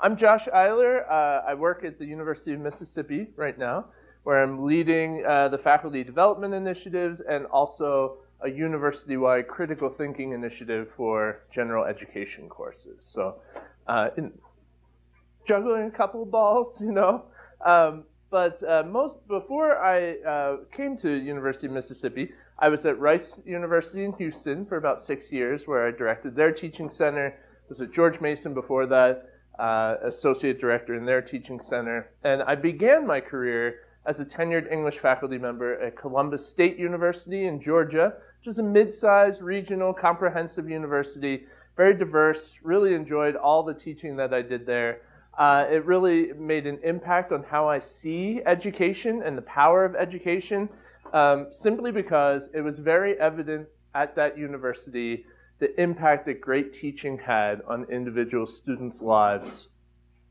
I'm Josh Eyler. Uh, I work at the University of Mississippi right now, where I'm leading uh, the faculty development initiatives and also a university-wide critical thinking initiative for general education courses. So uh, in, juggling a couple of balls, you know. Um, but uh, most before I uh, came to University of Mississippi, I was at Rice University in Houston for about six years, where I directed their teaching center. Was at George Mason before that, uh, associate director in their teaching center, and I began my career as a tenured English faculty member at Columbus State University in Georgia, which is a mid-sized regional comprehensive university, very diverse. Really enjoyed all the teaching that I did there. Uh, it really made an impact on how I see education and the power of education, um, simply because it was very evident at that university the impact that great teaching had on individual students' lives.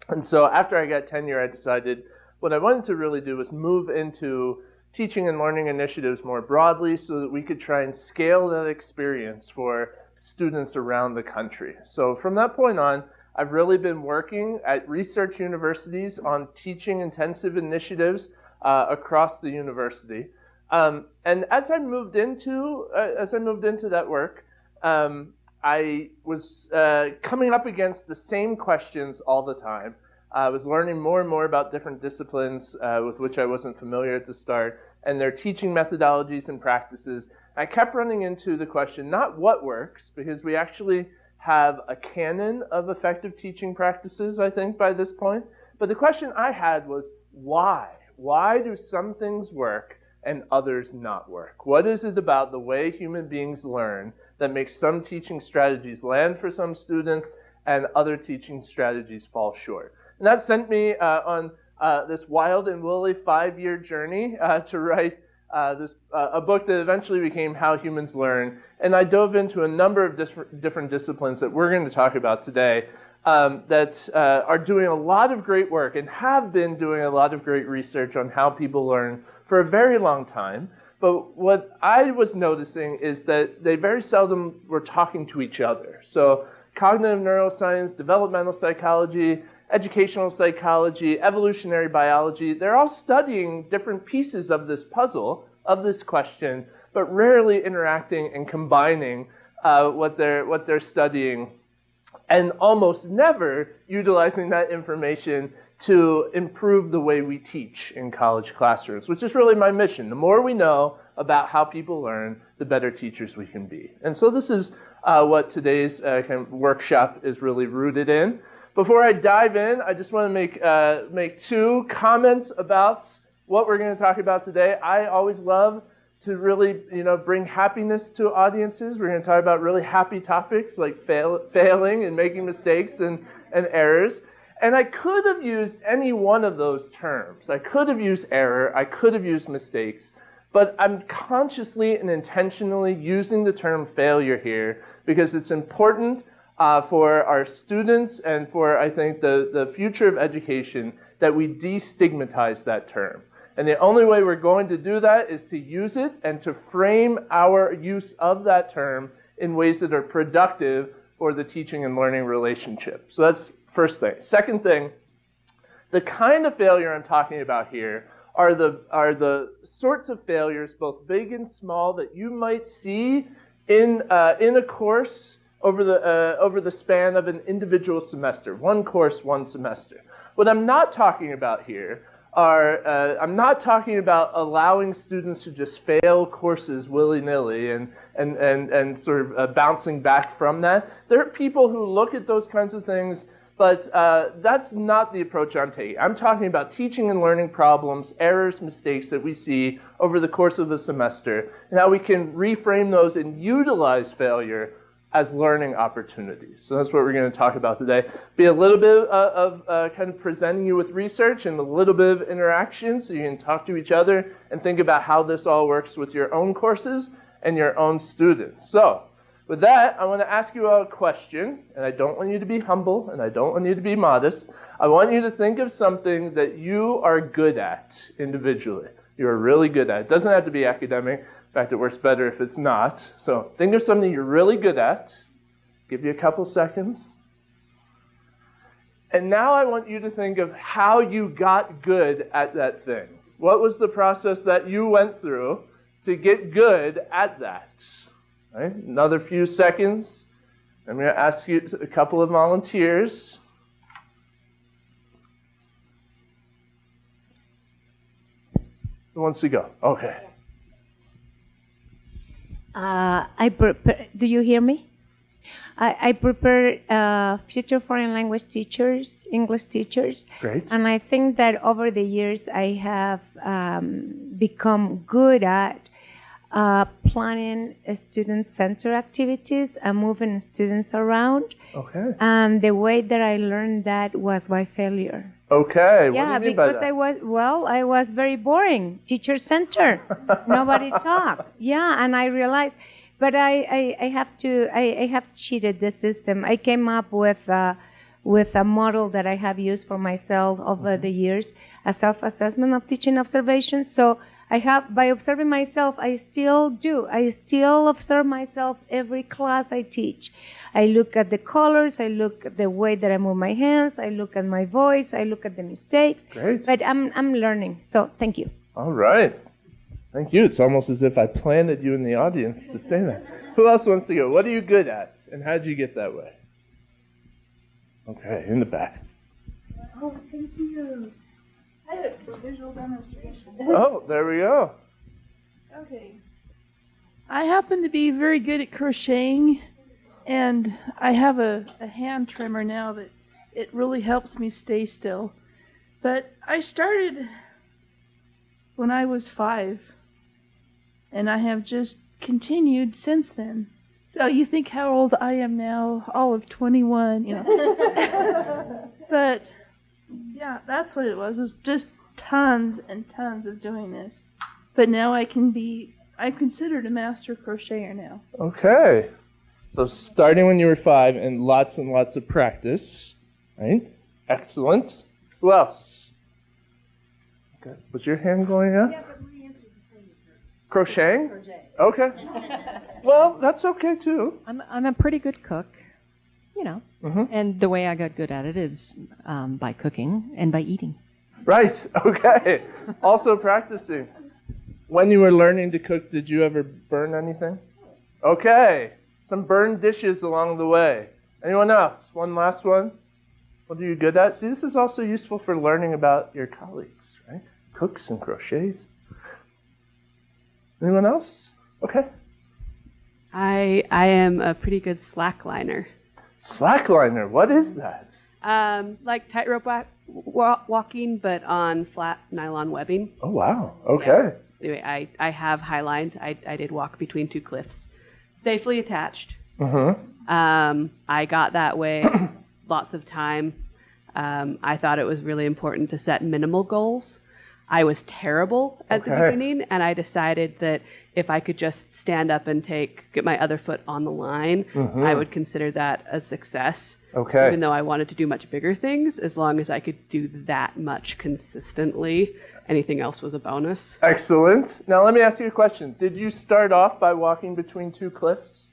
And so after I got tenure, I decided what I wanted to really do was move into teaching and learning initiatives more broadly so that we could try and scale that experience for students around the country. So from that point on, I've really been working at research universities on teaching intensive initiatives uh, across the university. Um, and as I moved into uh, as I moved into that work, um, I was uh, coming up against the same questions all the time. I was learning more and more about different disciplines uh, with which I wasn't familiar at the start, and their teaching methodologies and practices. I kept running into the question not what works, because we actually have a canon of effective teaching practices, I think, by this point. But the question I had was why? Why do some things work and others not work? What is it about the way human beings learn that makes some teaching strategies land for some students and other teaching strategies fall short? And that sent me uh, on uh, this wild and woolly five year journey uh, to write uh, this, uh, a book that eventually became How Humans Learn. And I dove into a number of different disciplines that we're going to talk about today um, that uh, are doing a lot of great work and have been doing a lot of great research on how people learn for a very long time. But what I was noticing is that they very seldom were talking to each other. So cognitive neuroscience, developmental psychology, educational psychology, evolutionary biology, they're all studying different pieces of this puzzle, of this question, but rarely interacting and combining uh, what, they're, what they're studying, and almost never utilizing that information to improve the way we teach in college classrooms, which is really my mission. The more we know about how people learn, the better teachers we can be. And so this is uh, what today's uh, kind of workshop is really rooted in. Before I dive in, I just want to make, uh, make two comments about what we're going to talk about today. I always love to really you know, bring happiness to audiences. We're going to talk about really happy topics like fail, failing and making mistakes and, and errors. And I could have used any one of those terms. I could have used error, I could have used mistakes, but I'm consciously and intentionally using the term failure here because it's important uh, for our students and for, I think, the, the future of education that we destigmatize that term. And the only way we're going to do that is to use it and to frame our use of that term in ways that are productive for the teaching and learning relationship. So that's first thing. Second thing, the kind of failure I'm talking about here are the, are the sorts of failures, both big and small, that you might see in, uh, in a course over the, uh, over the span of an individual semester, one course, one semester. What I'm not talking about here are, uh, I'm not talking about allowing students to just fail courses willy-nilly and, and, and, and sort of uh, bouncing back from that. There are people who look at those kinds of things, but uh, that's not the approach I'm taking. I'm talking about teaching and learning problems, errors, mistakes that we see over the course of a semester, and how we can reframe those and utilize failure as learning opportunities. So that's what we're going to talk about today. Be a little bit uh, of uh, kind of presenting you with research and a little bit of interaction so you can talk to each other and think about how this all works with your own courses and your own students. So with that, I want to ask you a question, and I don't want you to be humble and I don't want you to be modest. I want you to think of something that you are good at individually. You're really good at. It doesn't have to be academic In fact, it works better if it's not. So think of something you're really good at. Give you a couple seconds. And now I want you to think of how you got good at that thing. What was the process that you went through to get good at that? Right? Another few seconds. I'm going to ask you a couple of volunteers. Who wants to go? Okay. Uh, I prepare, do you hear me? I, I prepare uh, future foreign language teachers, English teachers. Great. And I think that over the years I have um, become good at uh, planning student-centered activities and moving students around. Okay. And the way that I learned that was by failure. Okay. Yeah, do you mean by because? I was well, I was very boring. Teacher center, nobody talk. Yeah, and I realized, but I, I, I have to, I, I have cheated the system. I came up with. Uh, with a model that I have used for myself over Mm-hmm. the years, a self-assessment of teaching observation. So I have, by observing myself, I still do. I still observe myself every class I teach. I look at the colors, I look at the way that I move my hands, I look at my voice, I look at the mistakes. Great. But I'm, I'm learning. So thank you. All right. Thank you. It's almost as if I planted you in the audience to say that. Who else wants to go? What are you good at? And how did you get that way? Okay, in the back. Oh, thank you. I had it for visual demonstration. Oh, there we go. Okay. I happen to be very good at crocheting, and I have a, a hand trimmer now that it really helps me stay still. But I started when I was five, and I have just continued since then. So you think how old I am now? All of 21, you know. but yeah, that's what it was. It was just tons and tons of doing this. But now I can be, I'm considered a master crocheter now. Okay. So starting when you were five and lots and lots of practice. Right? Excellent. Who else? Okay. Was your hand going up? Yeah, but my answer is the same as her. Crocheting? Crochet. Okay. Well, that's okay too. I'm, I'm a pretty good cook, you know, Mhm. and the way I got good at it is um, by cooking and by eating. Right. Okay. also practicing. When you were learning to cook, did you ever burn anything? Okay. Some burned dishes along the way. Anyone else? One last one. What are you good at? See, this is also useful for learning about your colleagues, right? Cooks and crochets. Anyone else? Okay. I I am a pretty good slackliner. Slackliner. What is that? Um, like tightrope wa- wa- walking, but on flat nylon webbing. Oh wow. Okay. Anyway, I, I have highlined. I, I did walk between two cliffs, safely attached. Mm-hmm. Um, I got that way lots of time. Um, I thought it was really important to set minimal goals. I was terrible at the beginning, and I decided that if I could just stand up and take get my other foot on the line, I would consider that a success. Okay. Even though I wanted to do much bigger things, as long as I could do that much consistently, anything else was a bonus. Excellent. Now let me ask you a question. Did you start off by walking between two cliffs?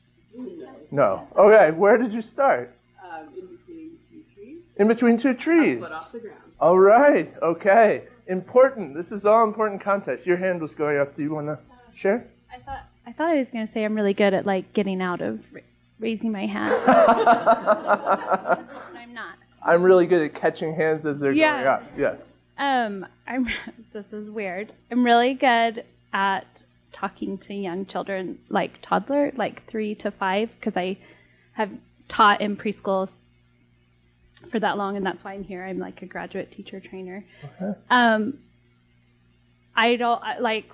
No. Okay. Where did you start? Um, in between two trees, In between two trees. foot off the ground. All right. Okay. Important. This is all important context. Your hand was going up. Do you want to share? I thought I thought I was going to say I'm really good at like getting out of ra- raising my hand. I'm not. I'm really good at catching hands as they're Yeah. going up. Yes. Um, I'm. This is weird. I'm really good at talking to young children, like toddler, like three to five, because I have taught in preschools for that long, and that's why I'm here. I'm like a graduate teacher trainer. Okay. Um, I don't I, like.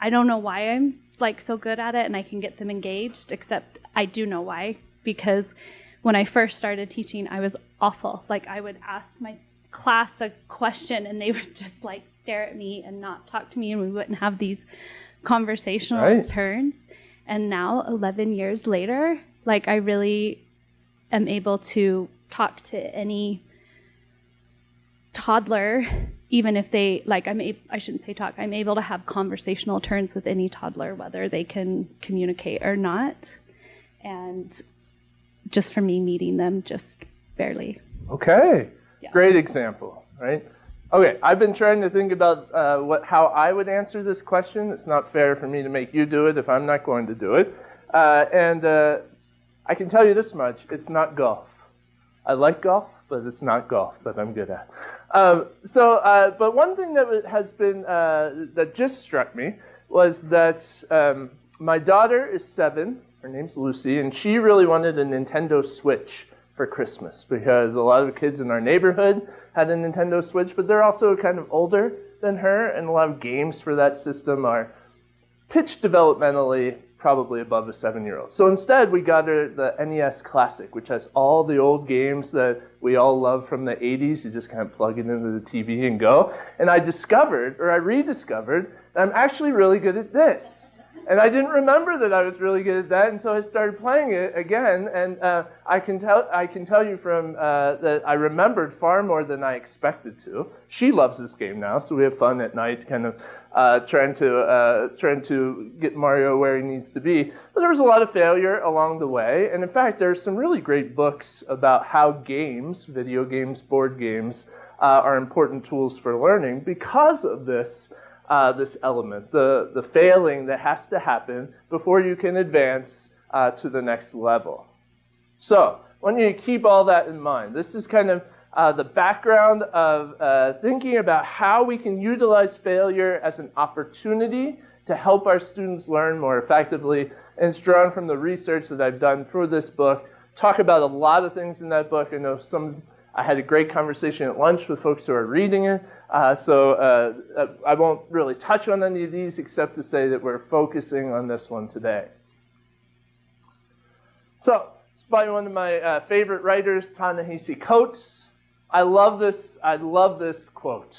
I don't know why I'm like so good at it, and I can get them engaged. Except I do know why because when I first started teaching, I was awful. Like I would ask my class a question, and they would just like stare at me and not talk to me, and we wouldn't have these conversational Right. turns. And now, 11 years later, like I really am able to talk to any toddler even if they like i'm a, i shouldn't say talk i'm able to have conversational turns with any toddler whether they can communicate or not and just for me meeting them just barely Okay. Yeah. Great example, right? Okay, I've been trying to think about uh, what, how I would answer this question. It's not fair for me to make you do it if I'm not going to do it. Uh, and uh, I can tell you this much it's not golf. I like golf, but it's not golf that I'm good at. Um, so, uh, but one thing that has been, uh, that just struck me was that um, my daughter is seven, her name's Lucy, and she really wanted a Nintendo Switch for Christmas because a lot of kids in our neighborhood had a Nintendo Switch, but they're also kind of older than her, and a lot of games for that system are pitched developmentally probably above a seven year old. So instead, we got the NES Classic, which has all the old games that we all love from the 80s. You just kind of plug it into the TV and go. And I discovered, or I rediscovered, that I'm actually really good at this. And I didn't remember that I was really good at that and so I started playing it again. And uh, I, can tell, I can tell you from uh, that I remembered far more than I expected to. She loves this game now, so we have fun at night, kind of uh, trying to uh, trying to get Mario where he needs to be. But there was a lot of failure along the way, and in fact, there's some really great books about how games, video games, board games, uh, are important tools for learning because of this uh, this element, the, the failing that has to happen before you can advance uh, to the next level. So, I want you to keep all that in mind. This is kind of uh, the background of uh, thinking about how we can utilize failure as an opportunity to help our students learn more effectively. And it's drawn from the research that I've done for this book. Talk about a lot of things in that book. I know some I had a great conversation at lunch with folks who are reading it. Uh, so uh, uh, I won't really touch on any of these except to say that we're focusing on this one today. So it's by one of my uh, favorite writers, Ta-Nehisi Coates. I love this. I love this quote.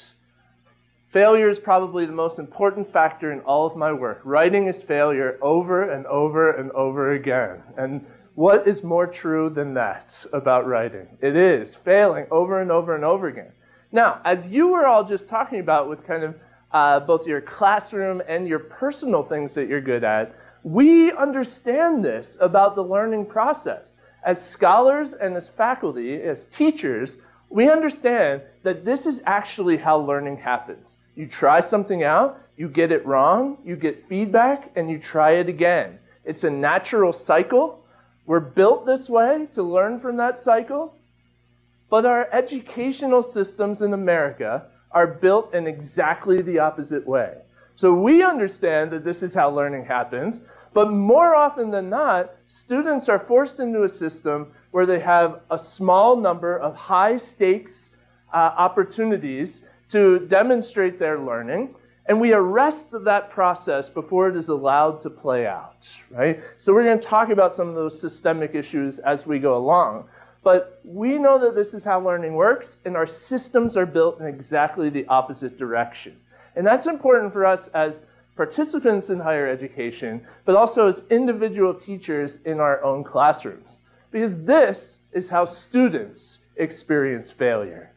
Failure is probably the most important factor in all of my work. Writing is failure over and over and over again. And what is more true than that about writing? It is failing over and over and over again. Now, as you were all just talking about with kind of uh, both your classroom and your personal things that you're good at, we understand this about the learning process. As scholars and as faculty, as teachers, we understand that this is actually how learning happens. You try something out, you get it wrong, you get feedback, and you try it again. It's a natural cycle. We're built this way to learn from that cycle, but our educational systems in America are built in exactly the opposite way. So we understand that this is how learning happens, but more often than not, students are forced into a system where they have a small number of high stakes uh, opportunities to demonstrate their learning, and we arrest that process before it is allowed to play out, right? So we're going to talk about some of those systemic issues as we go along. But we know that this is how learning works, and our systems are built in exactly the opposite direction. And that's important for us as participants in higher education, but also as individual teachers in our own classrooms. Because this is how students experience failure.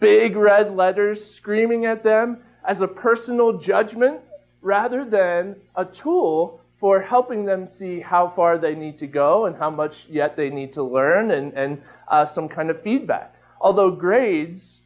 Big red letters screaming at them as a personal judgment rather than a tool for helping them see how far they need to go and how much yet they need to learn and, and uh, some kind of feedback. Although grades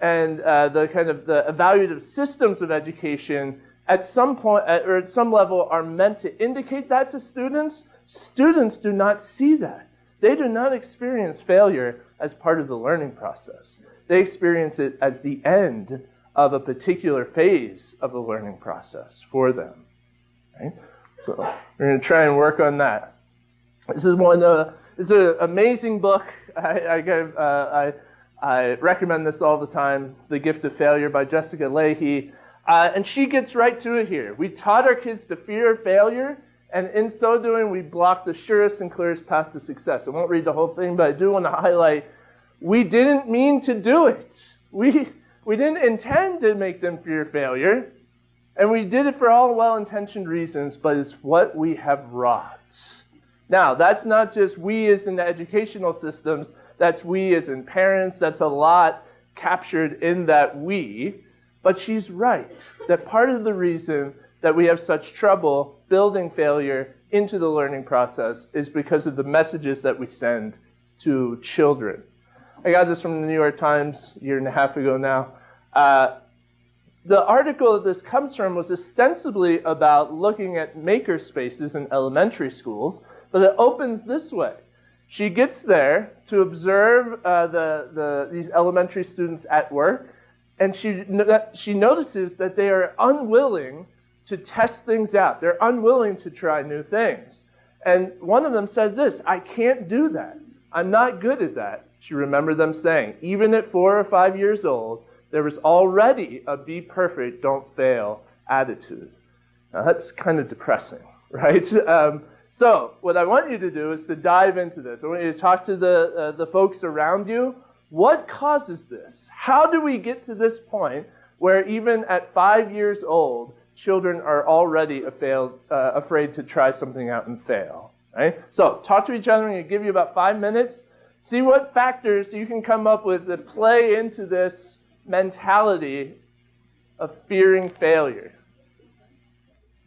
and uh, the kind of the evaluative systems of education at some point or at some level are meant to indicate that to students, students do not see that. They do not experience failure as part of the learning process. They experience it as the end of a particular phase of the learning process for them. Right? So we're going to try and work on that. This is one. Uh, this is an amazing book. I, I, uh, I, I, recommend this all the time. The Gift of Failure by Jessica Lahey, uh, and she gets right to it here. We taught our kids to fear failure, and in so doing, we blocked the surest and clearest path to success. I won't read the whole thing, but I do want to highlight: we didn't mean to do it. We we didn't intend to make them fear failure. And we did it for all well intentioned reasons, but it's what we have wrought. Now, that's not just we as in the educational systems, that's we as in parents, that's a lot captured in that we. But she's right that part of the reason that we have such trouble building failure into the learning process is because of the messages that we send to children. I got this from the New York Times a year and a half ago now. Uh, the article that this comes from was ostensibly about looking at maker spaces in elementary schools, but it opens this way. She gets there to observe uh, the, the, these elementary students at work, and she, she notices that they are unwilling to test things out. They're unwilling to try new things. And one of them says this I can't do that. I'm not good at that. She remembered them saying, even at four or five years old, there was already a be perfect, don't fail attitude. Now, that's kind of depressing, right? Um, so, what I want you to do is to dive into this. I want you to talk to the, uh, the folks around you. What causes this? How do we get to this point where even at five years old, children are already failed, uh, afraid to try something out and fail? Right? So, talk to each other. I'm going to give you about five minutes. See what factors you can come up with that play into this mentality of fearing failure.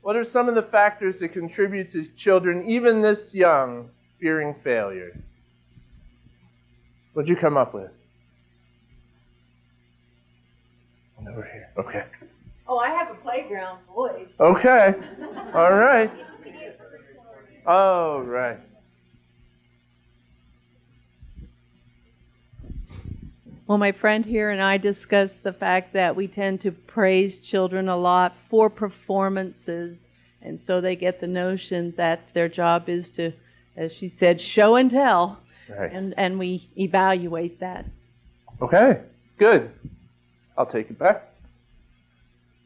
What are some of the factors that contribute to children, even this young, fearing failure? What'd you come up with? Over here. Okay. Oh, I have a playground voice. Okay. All right. Oh, right. Well, my friend here and I discussed the fact that we tend to praise children a lot for performances. And so they get the notion that their job is to, as she said, show and tell. Right. And, and we evaluate that. Okay, good. I'll take it back.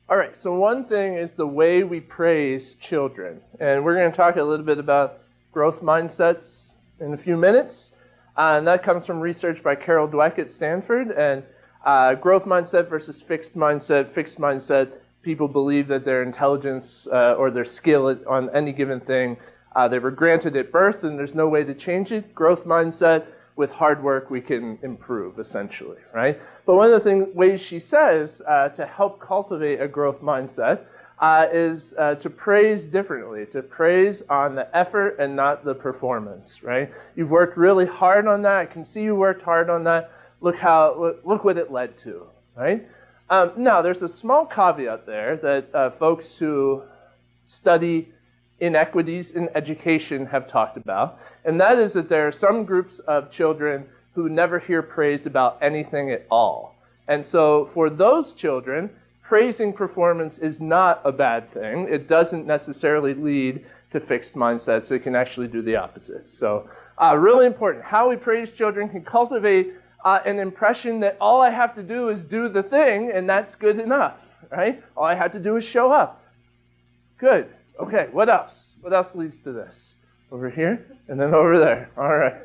All right, so one thing is the way we praise children. And we're going to talk a little bit about growth mindsets in a few minutes. Uh, and that comes from research by Carol Dweck at Stanford. And uh, growth mindset versus fixed mindset. Fixed mindset, people believe that their intelligence uh, or their skill on any given thing, uh, they were granted at birth and there's no way to change it. Growth mindset, with hard work, we can improve, essentially, right? But one of the thing, ways she says uh, to help cultivate a growth mindset uh, is uh, to praise differently, to praise on the effort and not the performance, right? You've worked really hard on that. I can see you worked hard on that. Look how look, what it led to, right? Um, now, there's a small caveat there that uh, folks who study inequities in education have talked about, and that is that there are some groups of children who never hear praise about anything at all. And so, for those children, praising performance is not a bad thing. It doesn't necessarily lead to fixed mindsets. It can actually do the opposite. So, uh, really important. How we praise children can cultivate uh, an impression that all I have to do is do the thing, and that's good enough, right? All I have to do is show up. Good. Okay, what else? What else leads to this? Over here, and then over there. All right.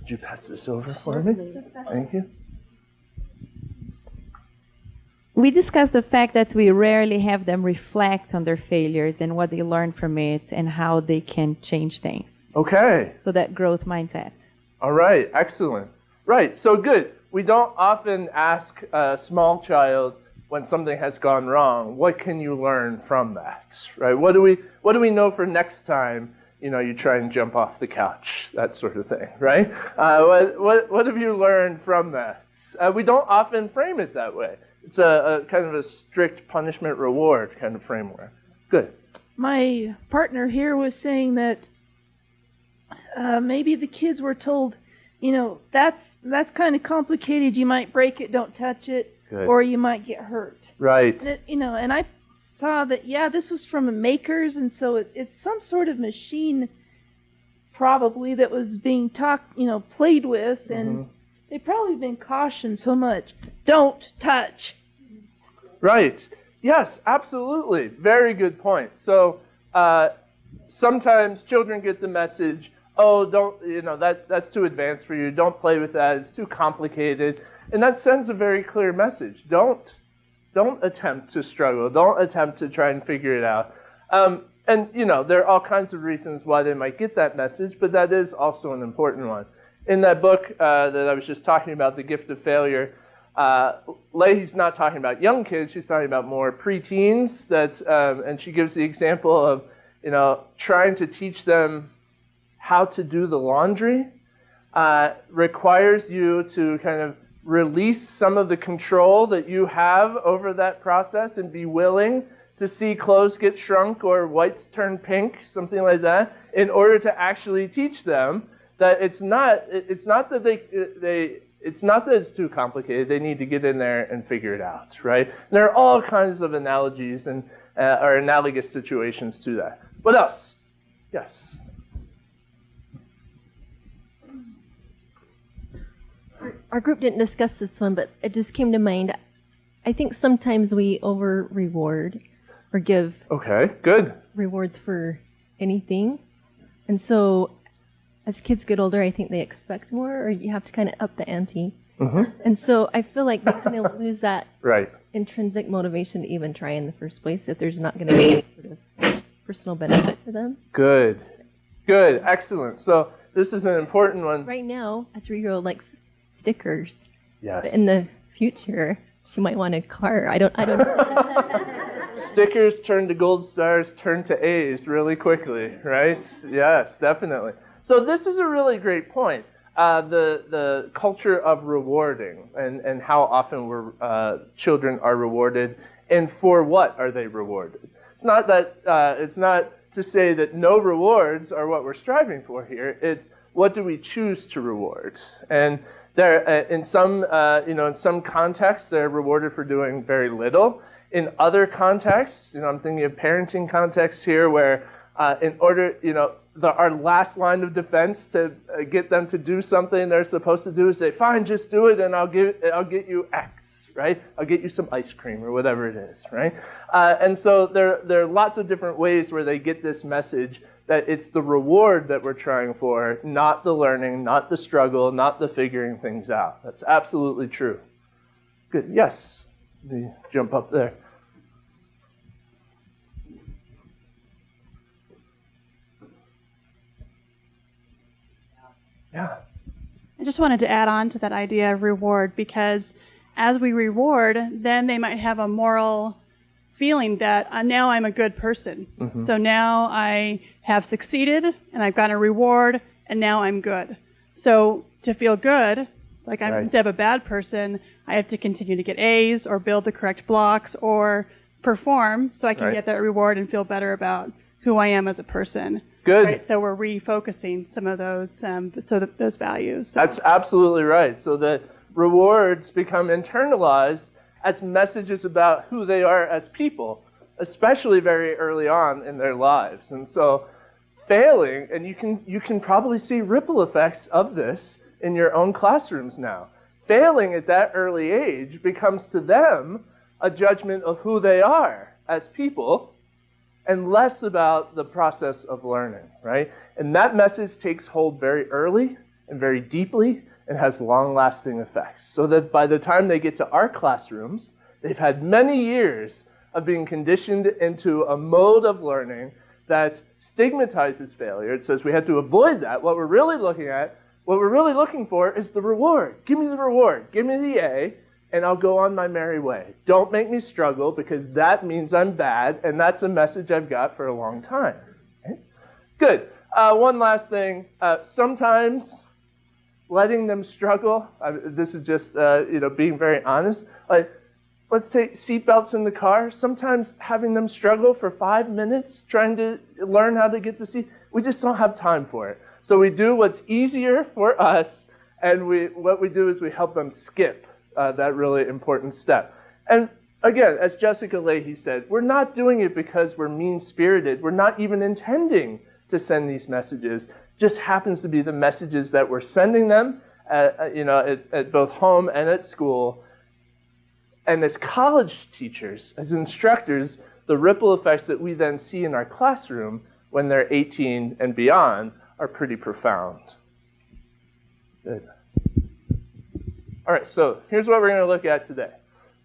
Would you pass this over for me? Thank you. We discussed the fact that we rarely have them reflect on their failures and what they learned from it and how they can change things. Okay. So that growth mindset. All right, excellent. Right, so good. We don't often ask a small child when something has gone wrong, what can you learn from that? Right? What do we what do we know for next time? You know, you try and jump off the couch, that sort of thing, right? Uh, what, what, what have you learned from that? Uh, we don't often frame it that way it's a, a kind of a strict punishment reward kind of framework. Good. My partner here was saying that uh, maybe the kids were told, you know, that's that's kind of complicated. You might break it, don't touch it, Good. or you might get hurt. Right. It, you know, and I saw that yeah, this was from a makers, and so it's it's some sort of machine, probably that was being talked, you know, played with, and mm-hmm. They've probably been cautioned so much. Don't touch. Right. Yes, absolutely. Very good point. So uh, sometimes children get the message, oh, don't, you know, that, that's too advanced for you. Don't play with that. It's too complicated. And that sends a very clear message. Don't, don't attempt to struggle. Don't attempt to try and figure it out. Um, and, you know, there are all kinds of reasons why they might get that message, but that is also an important one. In that book uh, that I was just talking about, The Gift of Failure, uh, Lahey's not talking about young kids; she's talking about more preteens. That, um, and she gives the example of, you know, trying to teach them how to do the laundry. uh, requires you to kind of release some of the control that you have over that process and be willing to see clothes get shrunk or whites turn pink, something like that, in order to actually teach them that it's not it's not that they they it's not that it's too complicated. They need to get in there and figure it out, right? And there are all kinds of analogies and uh, or analogous situations to that. What else? Yes. Our group didn't discuss this one, but it just came to mind. I think sometimes we over reward or give Okay, good. rewards for anything. And so as kids get older, I think they expect more, or you have to kind of up the ante. Mm-hmm. And so I feel like they kind of lose that Right. intrinsic motivation to even try in the first place if there's not going to be any sort of personal benefit to them. Good. Good. Excellent. So this is an important one. Right now, a three year old likes stickers. Yes. But in the future, she might want a car. I don't, I don't know. Stickers turn to gold stars, turn to A's really quickly, right? Yes, definitely. So this is a really great point. Uh, the the culture of rewarding and, and how often we're, uh, children are rewarded and for what are they rewarded? It's not that uh, it's not to say that no rewards are what we're striving for here. It's what do we choose to reward? And there, uh, in some uh, you know in some contexts, they're rewarded for doing very little. In other contexts, you know, I'm thinking of parenting contexts here, where uh, in order, you know, the, our last line of defense to uh, get them to do something they're supposed to do is say, "Fine, just do it, and I'll give, I'll get you X, right? I'll get you some ice cream or whatever it is, right?" Uh, and so there, there are lots of different ways where they get this message that it's the reward that we're trying for, not the learning, not the struggle, not the figuring things out. That's absolutely true. Good. Yes. Jump up there. Yeah. I just wanted to add on to that idea of reward because as we reward, then they might have a moral feeling that uh, now I'm a good person. So now I have succeeded and I've gotten a reward and now I'm good. So to feel good, like I'm Right. instead of a bad person, I have to continue to get A's or build the correct blocks or perform so I can Right. get that reward and feel better about who I am as a person. Good. Right, so we're refocusing some of those, um, so that those values. So. That's absolutely right. So the rewards become internalized as messages about who they are as people, especially very early on in their lives. And so failing, and you can you can probably see ripple effects of this in your own classrooms now. Failing at that early age becomes to them a judgment of who they are as people and less about the process of learning, right? And that message takes hold very early and very deeply and has long lasting effects. So that by the time they get to our classrooms, they've had many years of being conditioned into a mode of learning that stigmatizes failure. It says we have to avoid that. What we're really looking at, what we're really looking for is the reward. Give me the reward. Give me the A, and I'll go on my merry way. Don't make me struggle because that means I'm bad, and that's a message I've got for a long time. Okay? Good. Uh, one last thing. Uh, sometimes letting them struggle. I, this is just uh, you know being very honest. Like, let's take seatbelts in the car. Sometimes having them struggle for five minutes trying to learn how to get the seat, we just don't have time for it. So we do what's easier for us, and we what we do is we help them skip uh, that really important step. And again, as Jessica Lahey said, we're not doing it because we're mean spirited. We're not even intending to send these messages. Just happens to be the messages that we're sending them, at, uh, you know, at, at both home and at school. And as college teachers, as instructors, the ripple effects that we then see in our classroom when they're 18 and beyond are pretty profound. Good. All right, so here's what we're going to look at today.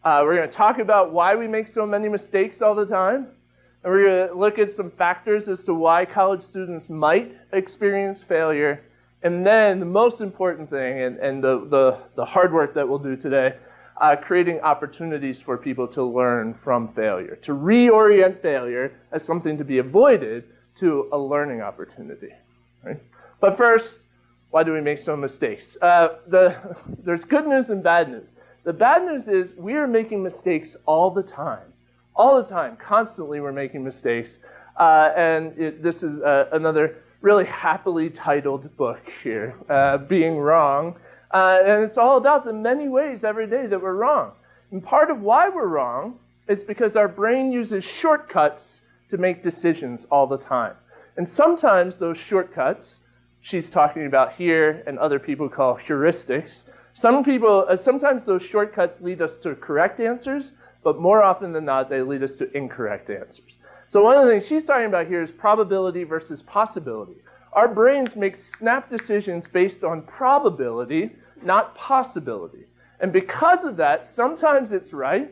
Uh, we're going to talk about why we make so many mistakes all the time. And we're going to look at some factors as to why college students might experience failure. And then the most important thing, and, and the, the, the hard work that we'll do today, uh, creating opportunities for people to learn from failure, to reorient failure as something to be avoided to a learning opportunity. Right? But first, why do we make so many mistakes? Uh, the, there's good news and bad news. The bad news is we are making mistakes all the time. All the time, constantly, we're making mistakes. Uh, and it, this is uh, another really happily titled book here, uh, Being Wrong. Uh, and it's all about the many ways every day that we're wrong. And part of why we're wrong is because our brain uses shortcuts to make decisions all the time. And sometimes those shortcuts, she's talking about here and other people call heuristics, some people, uh, sometimes those shortcuts lead us to correct answers, but more often than not, they lead us to incorrect answers. So one of the things she's talking about here is probability versus possibility. Our brains make snap decisions based on probability, not possibility. And because of that, sometimes it's right,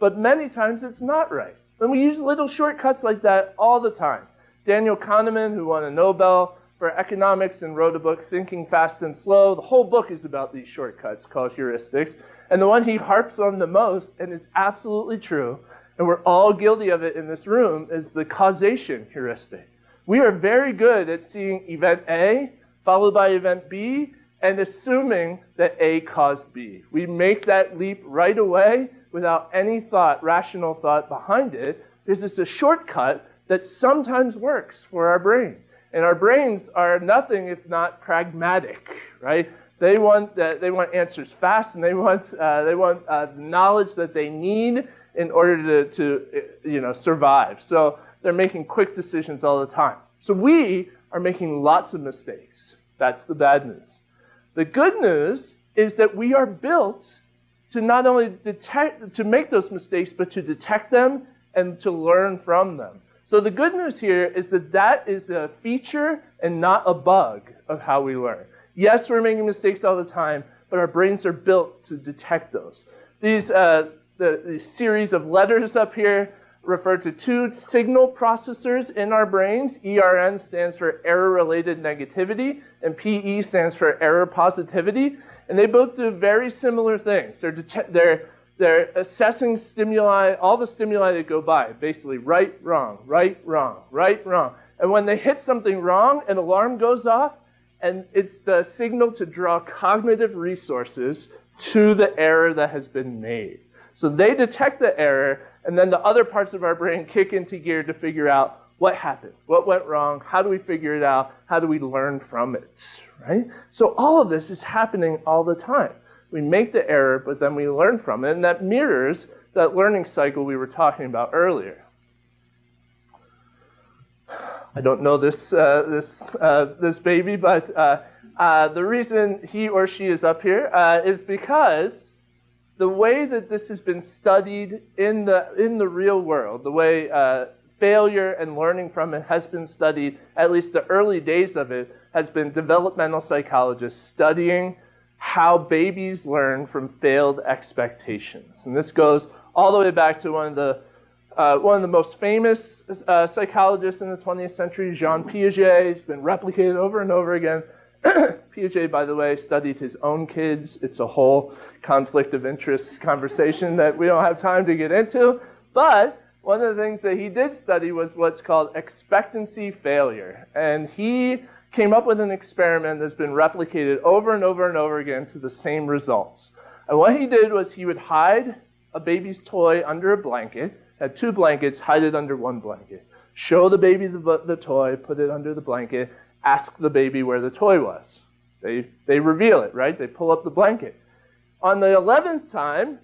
but many times it's not right. And we use little shortcuts like that all the time. Daniel Kahneman, who won a Nobel for economics and wrote a book, Thinking Fast and Slow, the whole book is about these shortcuts called heuristics. And the one he harps on the most, and it's absolutely true, and we're all guilty of it in this room, is the causation heuristic. We are very good at seeing event A followed by event B and assuming that A caused B. We make that leap right away without any thought, rational thought behind it, because it's a shortcut that sometimes works for our brain. And our brains are nothing if not pragmatic, right? They want, uh, they want answers fast and they want, uh, they want uh, knowledge that they need in order to, to you know, survive. So they're making quick decisions all the time. So we are making lots of mistakes. That's the bad news. The good news is that we are built to not only detect, to make those mistakes, but to detect them and to learn from them. So the good news here is that that is a feature and not a bug of how we learn. Yes, we're making mistakes all the time, but our brains are built to detect those. These, uh, the, the series of letters up here refer to two signal processors in our brains. ERN stands for error-related negativity, and PE stands for error positivity. And they both do very similar things. They're, they're, they're assessing stimuli, all the stimuli that go by, basically right, wrong, right, wrong, right, wrong. And when they hit something wrong, an alarm goes off, and it's the signal to draw cognitive resources to the error that has been made. So they detect the error, and then the other parts of our brain kick into gear to figure out what happened, what went wrong, how do we figure it out, how do we learn from it, right? So all of this is happening all the time. We make the error, but then we learn from it, and that mirrors that learning cycle we were talking about earlier. I don't know this, uh, this, uh, this baby, but uh, uh the reason he or she is up here uh, is because the way that this has been studied in the, in the real world, the way uh, failure and learning from it has been studied, at least the early days of it, has been developmental psychologists studying how babies learn from failed expectations. And this goes all the way back to one of the, uh, one of the most famous uh, psychologists in the 20th century, Jean Piaget. He's been replicated over and over again Piaget, by the way, studied his own kids. It's a whole conflict of interest conversation that we don't have time to get into. But one of the things that he did study was what's called expectancy failure. And he came up with an experiment that's been replicated over and over and over again to the same results. And what he did was he would hide a baby's toy under a blanket, had two blankets, hide it under one blanket. Show the baby the, the toy, put it under the blanket, ask the baby where the toy was. They, they reveal it, right? They pull up the blanket. On the 11th time,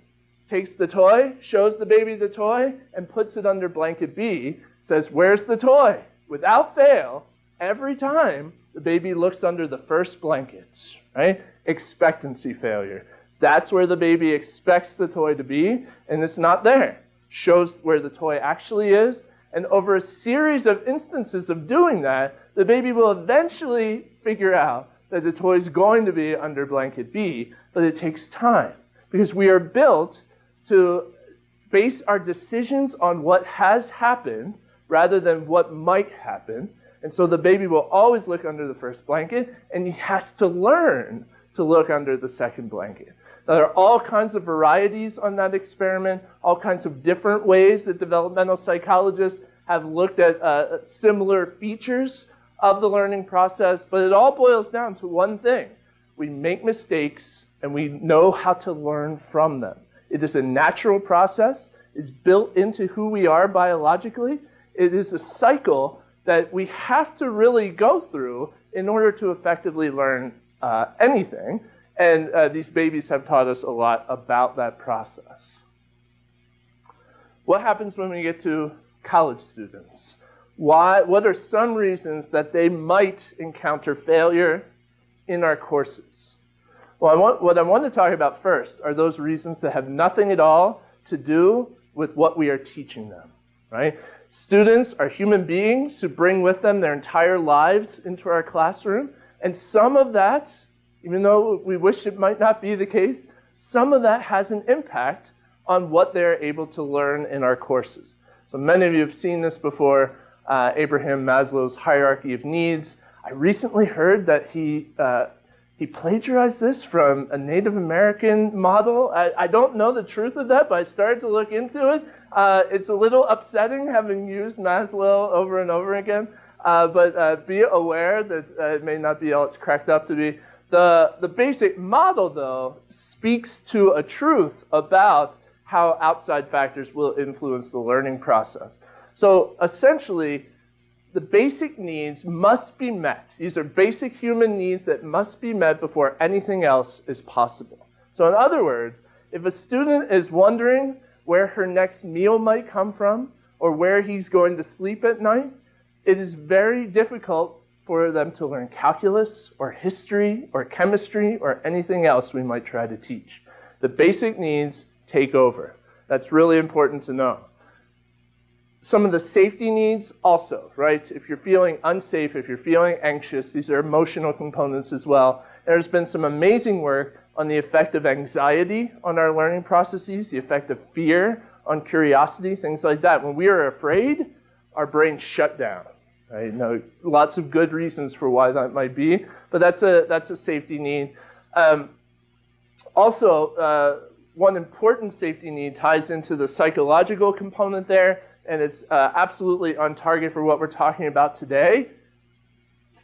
takes the toy, shows the baby the toy, and puts it under blanket B, says, Where's the toy? Without fail, every time the baby looks under the first blanket, right? Expectancy failure. That's where the baby expects the toy to be, and it's not there. Shows where the toy actually is, and over a series of instances of doing that, the baby will eventually figure out that the toy is going to be under blanket B, but it takes time because we are built to base our decisions on what has happened rather than what might happen. And so the baby will always look under the first blanket, and he has to learn to look under the second blanket. Now, there are all kinds of varieties on that experiment, all kinds of different ways that developmental psychologists have looked at uh, similar features of the learning process, but it all boils down to one thing. We make mistakes and we know how to learn from them. It is a natural process. It's built into who we are biologically. It is a cycle that we have to really go through in order to effectively learn uh, anything. And uh, these babies have taught us a lot about that process. What happens when we get to college students? Why, what are some reasons that they might encounter failure in our courses? Well, I want, what I want to talk about first are those reasons that have nothing at all to do with what we are teaching them, right? Students are human beings who bring with them their entire lives into our classroom, and some of that, even though we wish it might not be the case, some of that has an impact on what they're able to learn in our courses. So many of you have seen this before, uh, Abraham Maslow's hierarchy of needs. I recently heard that he uh, he plagiarized this from a Native American model. I, I, don't know the truth of that, but I started to look into it. Uh, it's a little upsetting having used Maslow over and over again, uh, but uh, be aware that uh, it may not be all it's cracked up to be. The, the basic model, though, speaks to a truth about how outside factors will influence the learning process. So essentially, the basic needs must be met. These are basic human needs that must be met before anything else is possible. So in other words, if a student is wondering where her next meal might come from or where he's going to sleep at night, it is very difficult for them to learn calculus or history or chemistry or anything else we might try to teach. The basic needs take over. That's really important to know some of the safety needs also, right? If you're feeling unsafe, if you're feeling anxious, these are emotional components as well. There's been some amazing work on the effect of anxiety on our learning processes, the effect of fear on curiosity, things like that. When we are afraid, our brains shut down. Right? Now, lots of good reasons for why that might be, but that's a, that's a safety need. Um, also, uh, one important safety need ties into the psychological component there, and it's uh, absolutely on target for what we're talking about today.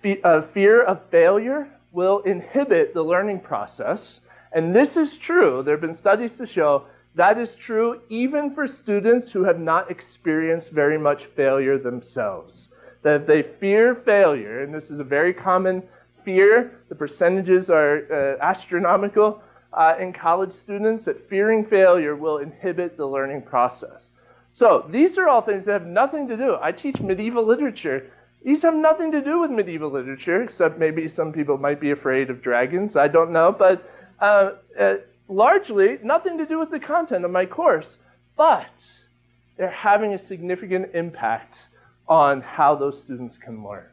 Fe uh, fear of failure will inhibit the learning process. And this is true. There have been studies to show that is true even for students who have not experienced very much failure themselves. That if they fear failure, and this is a very common fear, the percentages are uh, astronomical uh, in college students, that fearing failure will inhibit the learning process. So these are all things that have nothing to do. I teach medieval literature. These have nothing to do with medieval literature, except maybe some people might be afraid of dragons. I don't know. But uh, uh, largely, nothing to do with the content of my course. But they're having a significant impact on how those students can learn.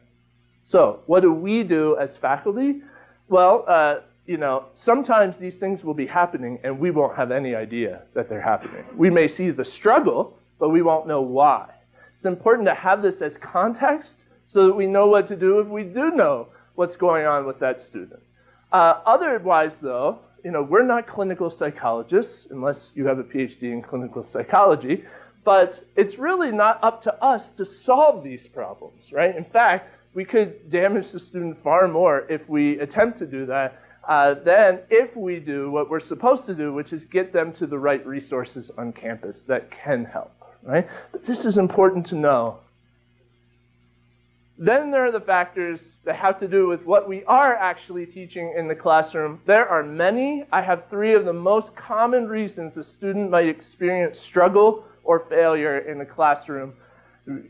So what do we do as faculty? Well, uh, you know, sometimes these things will be happening and we won't have any idea that they're happening. We may see the struggle, but we won't know why. It's important to have this as context so that we know what to do if we do know what's going on with that student. Uh, otherwise, though, you know, we're not clinical psychologists unless you have a PhD in clinical psychology, but it's really not up to us to solve these problems, right? In fact, we could damage the student far more if we attempt to do that uh, than if we do what we're supposed to do, which is get them to the right resources on campus that can help right? But this is important to know. Then there are the factors that have to do with what we are actually teaching in the classroom. There are many. I have three of the most common reasons a student might experience struggle or failure in the classroom.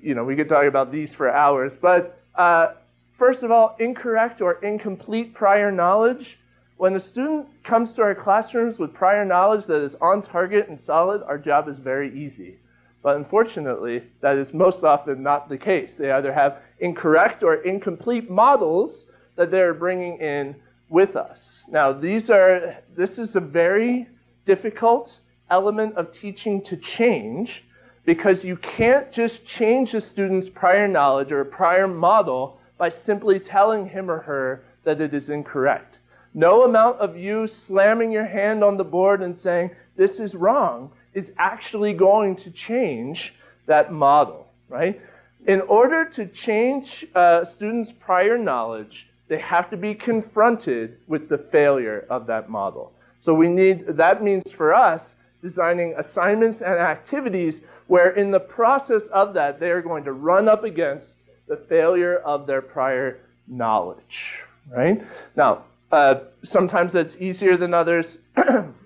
You know, we could talk about these for hours. But uh, first of all, incorrect or incomplete prior knowledge. When a student comes to our classrooms with prior knowledge that is on target and solid, our job is very easy. But unfortunately, that is most often not the case. They either have incorrect or incomplete models that they're bringing in with us. Now, these are, this is a very difficult element of teaching to change because you can't just change a student's prior knowledge or prior model by simply telling him or her that it is incorrect. No amount of you slamming your hand on the board and saying, this is wrong, is actually going to change that model, right? In order to change uh, students' prior knowledge, they have to be confronted with the failure of that model. So we need, that means for us, designing assignments and activities where in the process of that, they are going to run up against the failure of their prior knowledge, right? Now, uh, sometimes that's easier than others.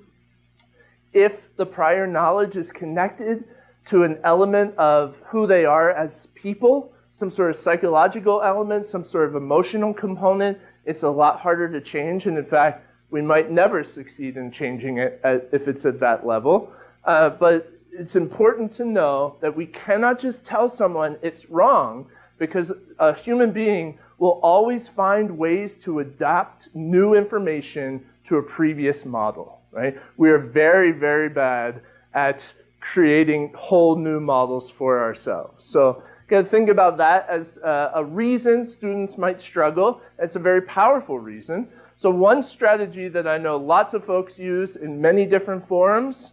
if the prior knowledge is connected to an element of who they are as people, some sort of psychological element, some sort of emotional component, it's a lot harder to change. And in fact, we might never succeed in changing it at, if it's at that level. Uh, but it's important to know that we cannot just tell someone it's wrong because a human being will always find ways to adapt new information to a previous model, right? We are very, very bad at creating whole new models for ourselves. So got to think about that as uh, a reason students might struggle. It's a very powerful reason. So one strategy that I know lots of folks use in many different forums,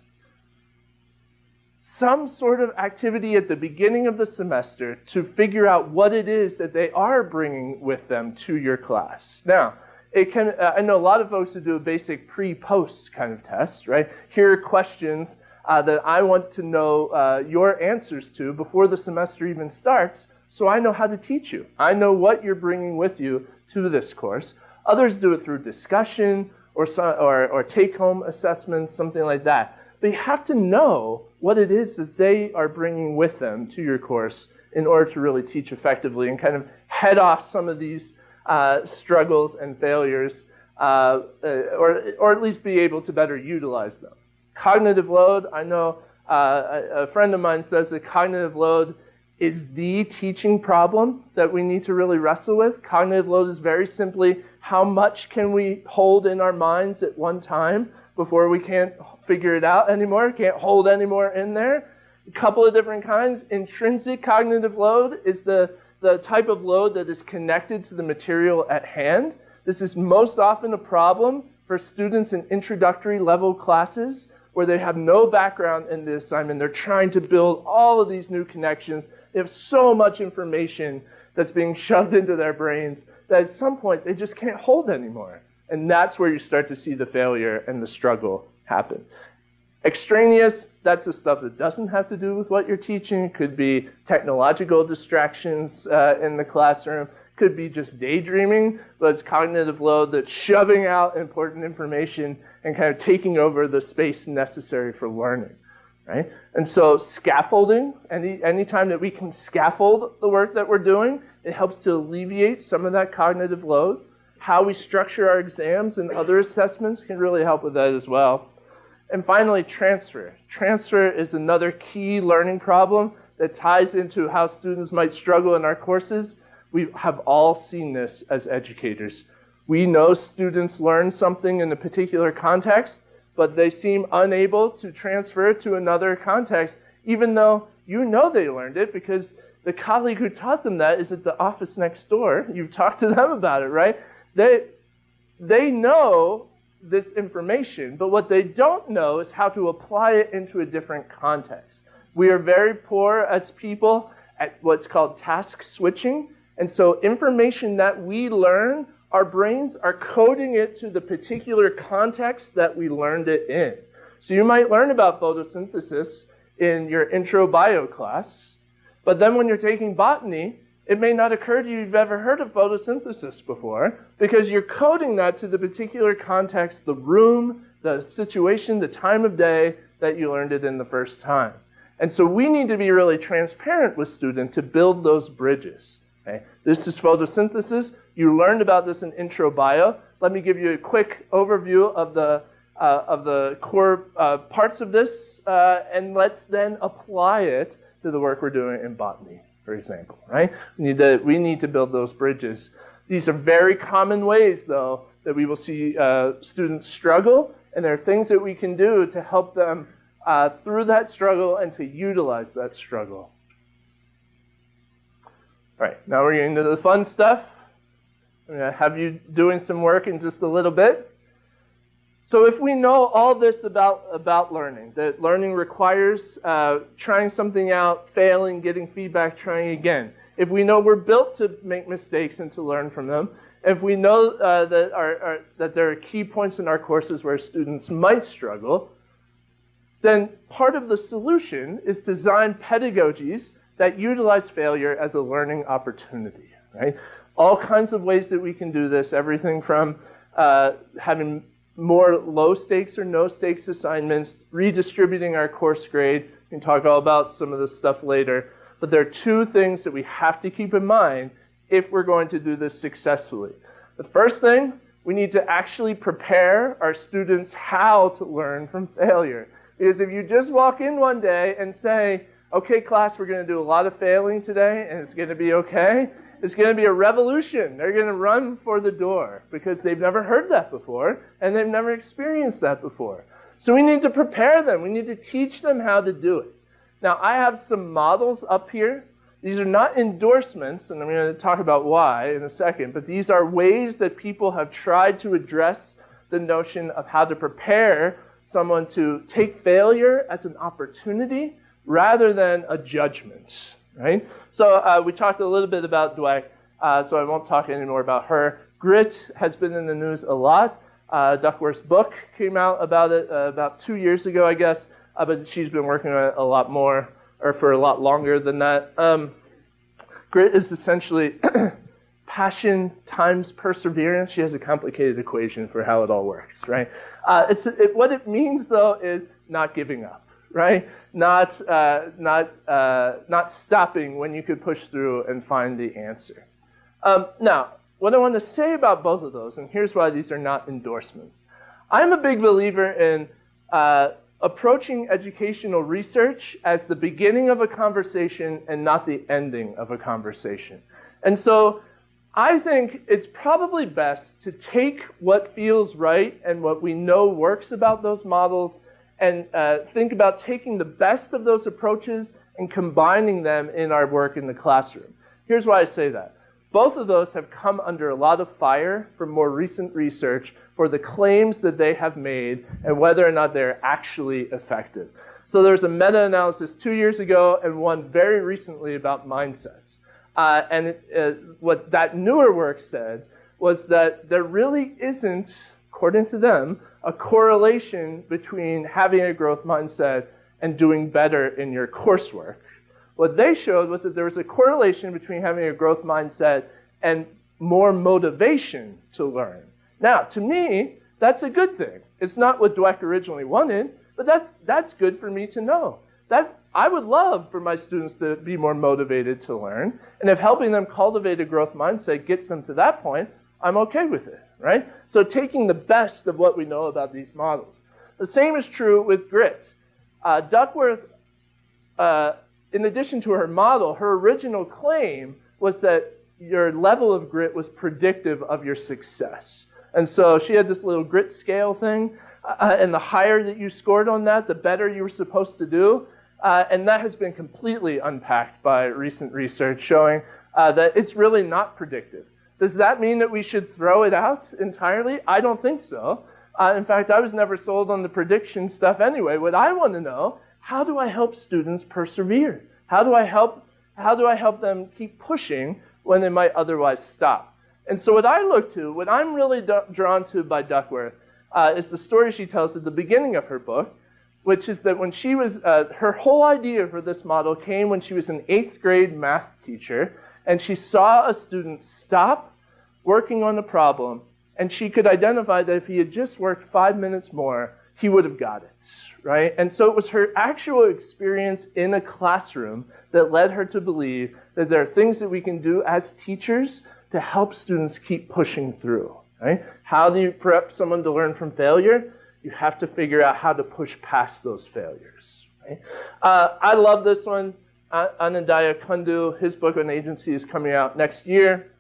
some sort of activity at the beginning of the semester to figure out what it is that they are bringing with them to your class. Now, it can, uh, I know a lot of folks who do a basic pre-post kind of test, right? Here are questions uh, that I want to know uh, your answers to before the semester even starts so I know how to teach you. I know what you're bringing with you to this course. Others do it through discussion or, or, or take-home assessments, something like that. But you have to know what it is that they are bringing with them to your course in order to really teach effectively and kind of head off some of these uh, struggles and failures, uh, uh or, or at least be able to better utilize them. Cognitive load, I know uh, a, a friend of mine says that cognitive load is the teaching problem that we need to really wrestle with. Cognitive load is very simply how much can we hold in our minds at one time before we can't figure it out anymore, can't hold anymore in there. A couple of different kinds. Intrinsic cognitive load is the, the type of load that is connected to the material at hand. This is most often a problem for students in introductory level classes where they have no background in the assignment. They're trying to build all of these new connections. They have so much information that's being shoved into their brains that at some point they just can't hold anymore. And that's where you start to see the failure and the struggle happen. Extraneous, that's the stuff that doesn't have to do with what you're teaching. It could be technological distractions uh, in the classroom could be just daydreaming, but it's cognitive load that's shoving out important information and kind of taking over the space necessary for learning. Right? And so scaffolding, any anytime that we can scaffold the work that we're doing, it helps to alleviate some of that cognitive load. How we structure our exams and other assessments can really help with that as well. And finally, transfer. Transfer is another key learning problem that ties into how students might struggle in our courses we have all seen this as educators. We know students learn something in a particular context, but they seem unable to transfer it to another context, even though you know they learned it because the colleague who taught them that is at the office next door. You've talked to them about it, right? They, they know this information, but what they don't know is how to apply it into a different context. We are very poor as people at what's called task switching. And so information that we learn, our brains are coding it to the particular context that we learned it in. So you might learn about photosynthesis in your intro bio class, but then when you're taking botany, it may not occur to you you've ever heard of photosynthesis before because you're coding that to the particular context, the room, the situation, the time of day that you learned it in the first time. And so we need to be really transparent with students to build those bridges. Okay? This is photosynthesis. You learned about this in intro bio. Let me give you a quick overview of the, uh, of the core uh, parts of this, uh, and let's then apply it to the work we're doing in botany, for example. Right? We need to, we need to build those bridges. These are very common ways, though, that we will see uh, students struggle, and there are things that we can do to help them uh, through that struggle and to utilize that struggle. All right, now we're getting to the fun stuff. I'm going to have you doing some work in just a little bit. So if we know all this about, about learning, that learning requires uh, trying something out, failing, getting feedback, trying again. If we know we're built to make mistakes and to learn from them, if we know uh, that, our, our, that there are key points in our courses where students might struggle, then part of the solution is design pedagogies that utilize failure as a learning opportunity, right? All kinds of ways that we can do this, everything from uh, having more low stakes or no stakes assignments, redistributing our course grade. We can talk all about some of this stuff later. But there are two things that we have to keep in mind if we're going to do this successfully. The first thing, we need to actually prepare our students how to learn from failure. Because if you just walk in one day and say, okay, class, we're going to do a lot of failing today and it's going to be okay, it's going to be a revolution. They're going to run for the door because they've never heard that before and they've never experienced that before. So we need to prepare them. We need to teach them how to do it. Now, I have some models up here. These are not endorsements, and I'm going to talk about why in a second, but these are ways that people have tried to address the notion of how to prepare someone to take failure as an opportunity rather than a judgment, right? So uh, we talked a little bit about Dweck, uh, so I won't talk anymore about her. Grit has been in the news a lot. Uh, Duckworth's book came out about it uh, about two years ago, I guess uh, but she's been working on it a lot more, or for a lot longer than that. Um, grit is essentially passion times perseverance. She has a complicated equation for how it all works, right? Uh, it's, it, what it means, though, is not giving up, right? Not, uh, not, uh, not stopping when you could push through and find the answer. Um, now, what I want to say about both of those, and here's why these are not endorsements. I'm a big believer in uh, approaching educational research as the beginning of a conversation and not the ending of a conversation. And so I think it's probably best to take what feels right and what we know works about those models and uh, think about taking the best of those approaches and combining them in our work in the classroom. Here's why I say that. Both of those have come under a lot of fire from more recent research for the claims that they have made and whether or not they're actually effective. So there's a meta-analysis two years ago and one very recently about mindsets. Uh, and it, uh, what that newer work said was that there really isn't, according to them, a correlation between having a growth mindset and doing better in your coursework. What they showed was that there was a correlation between having a growth mindset and more motivation to learn. Now, to me, that's a good thing. It's not what Dweck originally wanted, but that's, that's good for me to know. That, I would love for my students to be more motivated to learn. And if helping them cultivate a growth mindset gets them to that point, I'm okay with it, right? So taking the best of what we know about these models. The same is true with grit. Uh, Duckworth, uh, in addition to her model, her original claim was that your level of grit was predictive of your success. And so she had this little grit scale thing. Uh, and the higher that you scored on that, the better you were supposed to do. Uh, and that has been completely unpacked by recent research showing uh, that it's really not predictive. Does that mean that we should throw it out entirely? I don't think so. Uh, in fact, I was never sold on the prediction stuff anyway. What I want to know, how do I help students persevere? How do I help, how do I help them keep pushing when they might otherwise stop? And so what I look to, what I'm really drawn to by Duckworth, uh, is the story she tells at the beginning of her book, which is that when she was, uh, her whole idea for this model came when she was an eighth grade math teacher, and she saw a student stop working on the problem, and she could identify that if he had just worked five minutes more, he would have got it, right? And so it was her actual experience in a classroom that led her to believe that there are things that we can do as teachers to help students keep pushing through. Right? How do you prep someone to learn from failure? You have to figure out how to push past those failures. Right? Uh, I love this one. Anindya Kundu, his book on agency is coming out next year.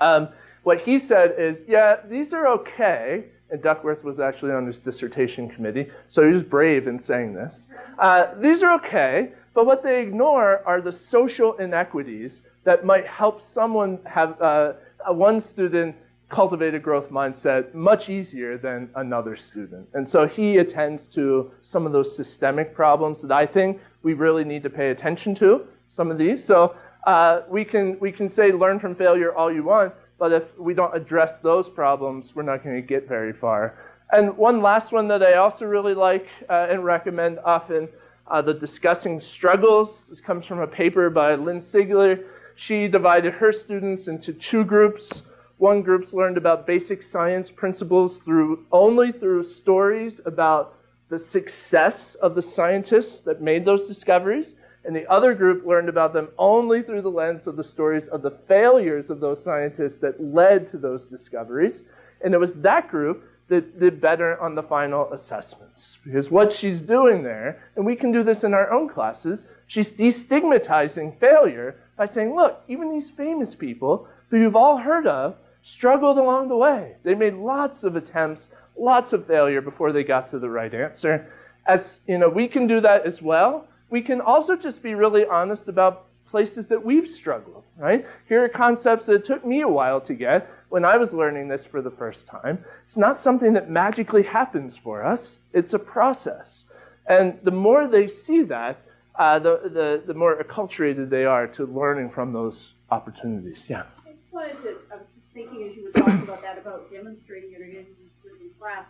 Um, what he said is, yeah, these are okay. And Duckworth was actually on his dissertation committee, so he was brave in saying this. Uh, these are okay, but what they ignore are the social inequities that might help someone have uh, one student cultivate a growth mindset much easier than another student. And so he attends to some of those systemic problems that I think we really need to pay attention to, some of these. So uh, we, can, we can say learn from failure all you want, but if we don't address those problems, we're not going to get very far. And one last one that I also really like uh, and recommend often, uh, the discussing struggles. This comes from a paper by Lin-Siegler. She divided her students into two groups. One group's learned about basic science principles through only through stories about the success of the scientists that made those discoveries. And the other group learned about them only through the lens of the stories of the failures of those scientists that led to those discoveries. And it was that group that did better on the final assessments. Because what she's doing there, and we can do this in our own classes, she's destigmatizing failure by saying, look, even these famous people who you've all heard of struggled along the way. They made lots of attempts, lots of failure before they got to the right answer. As you know, we can do that as well. We can also just be really honest about places that we've struggled, right? Here are concepts that took me a while to get when I was learning this for the first time. It's not something that magically happens for us. It's a process. And the more they see that, uh, the, the, the more acculturated they are to learning from those opportunities. Yeah. I was just thinking as you were talking about that, about demonstrating it getting in class,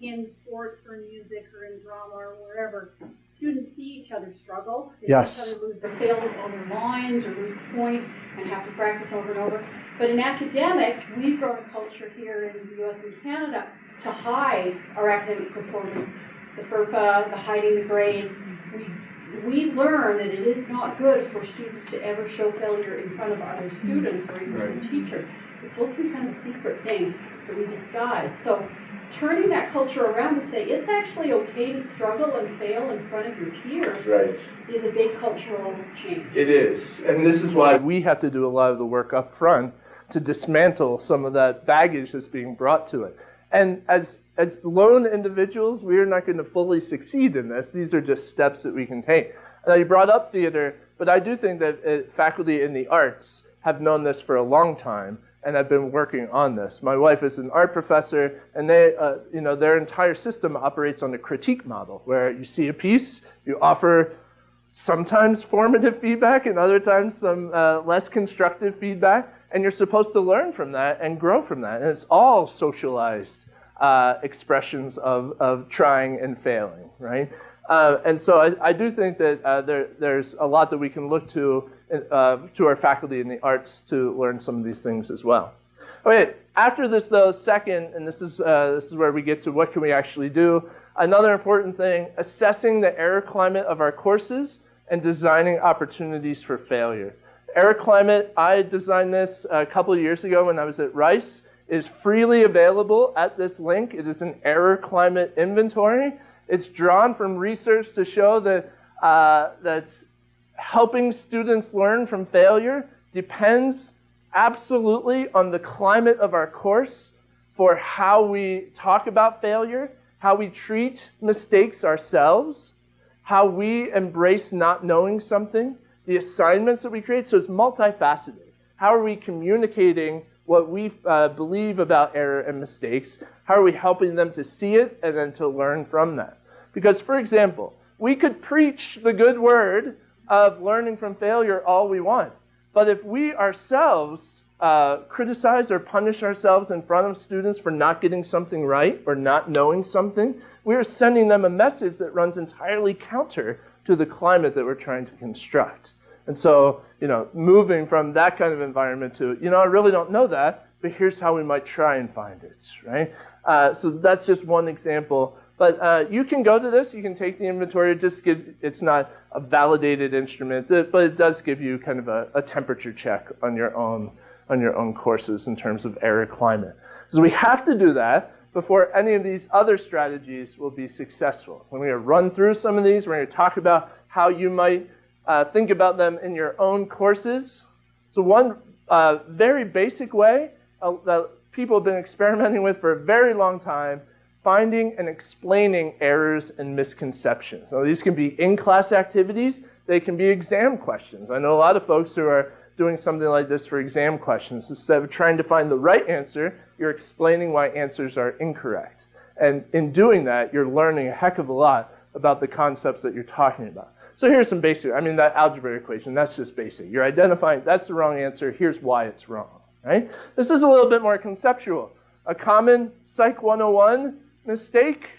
in sports or in music or in drama or wherever, students see each other struggle. They yes. see each other lose their fails on their lines or lose a point and have to practice over and over. But in academics, we've grown a culture here in the US and Canada to hide our academic performance. The FERPA, the hiding the grades. We we learn that it is not good for students to ever show failure in front of other students or even right. the teacher it's supposed to be kind of a secret thing that we disguise. So turning that culture around to say it's actually okay to struggle and fail in front of your peers right. is a big cultural change. It is. And this is why we have to do a lot of the work up front to dismantle some of that baggage that's being brought to it. And as, as lone individuals, we are not going to fully succeed in this. These are just steps that we can take. Now, you brought up theater, but I do think that uh, faculty in the arts have known this for a long time and I've been working on this. My wife is an art professor, and they, uh, you know, their entire system operates on the critique model, where you see a piece, you offer sometimes formative feedback, and other times some uh, less constructive feedback, and you're supposed to learn from that and grow from that. And it's all socialized uh, expressions of, of trying and failing, right? Uh, and so I, I, do think that uh, there, there's a lot that we can look to uh, to our faculty in the arts to learn some of these things as well. Okay, after this though, second, and this is, uh, this is where we get to what can we actually do. Another important thing, assessing the error climate of our courses and designing opportunities for failure. Error climate, I designed this a couple of years ago when I was at Rice, is freely available at this link. It is an error climate inventory. It's drawn from research to show that, uh, that helping students learn from failure depends absolutely on the climate of our course for how we talk about failure, how we treat mistakes ourselves, how we embrace not knowing something, the assignments that we create. So it's multifaceted. How are we communicating what we uh, believe about error and mistakes? How are we helping them to see it and then to learn from that? Because, for example, we could preach the good word of learning from failure all we want. But if we ourselves uh, criticize or punish ourselves in front of students for not getting something right or not knowing something, we are sending them a message that runs entirely counter to the climate that we're trying to construct. And so, you know, moving from that kind of environment to, you know, I really don't know that, but here's how we might try and find it, right? Uh, so that's just one example but uh, you can go to this, you can take the inventory, it just gives, it's not a validated instrument, but it does give you kind of a, a temperature check on your own on your own courses in terms of error climate. So we have to do that before any of these other strategies will be successful. When we run through some of these, we're going to talk about how you might uh, think about them in your own courses. So one uh, very basic way uh, that people have been experimenting with for a very long time finding and explaining errors and misconceptions. Now, these can be in-class activities. They can be exam questions. I know a lot of folks who are doing something like this for exam questions. Instead of trying to find the right answer, you're explaining why answers are incorrect. And in doing that, you're learning a heck of a lot about the concepts that you're talking about. So here's some basic, I mean, that algebra equation, that's just basic. You're identifying that's the wrong answer, here's why it's wrong, right? This is a little bit more conceptual. A common Psych 101 mistake,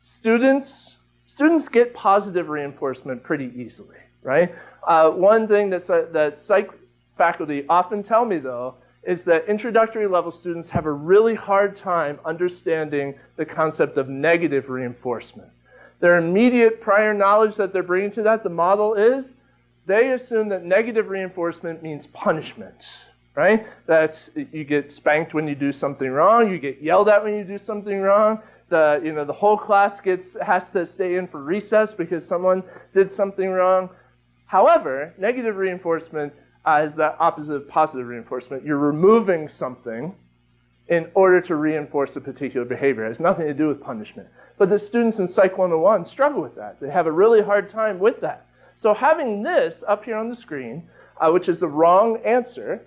students, students get positive reinforcement pretty easily, right? Uh, one thing that, that psych faculty often tell me, though, is that introductory level students have a really hard time understanding the concept of negative reinforcement. Their immediate prior knowledge that they're bringing to that, the model is, they assume that negative reinforcement means punishment, right? That you get spanked when you do something wrong, you get yelled at when you do something wrong, the, you know, the whole class gets, has to stay in for recess because someone did something wrong. However, negative reinforcement uh, is the opposite of positive reinforcement. You're removing something in order to reinforce a particular behavior. It has nothing to do with punishment. But the students in Psych 101 struggle with that. They have a really hard time with that. So having this up here on the screen, uh, which is the wrong answer,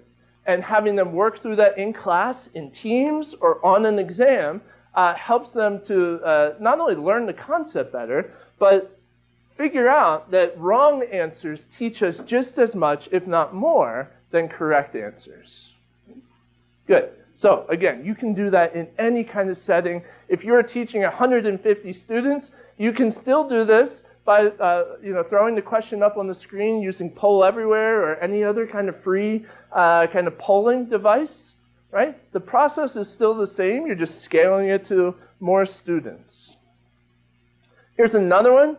and having them work through that in class, in teams, or on an exam, uh, helps them to uh, not only learn the concept better, but figure out that wrong answers teach us just as much, if not more, than correct answers. Good. So again, you can do that in any kind of setting. If you're teaching 150 students, you can still do this by uh, you know, throwing the question up on the screen using Poll Everywhere or any other kind of free uh, kind of polling device, right? The process is still the same. You're just scaling it to more students. Here's another one.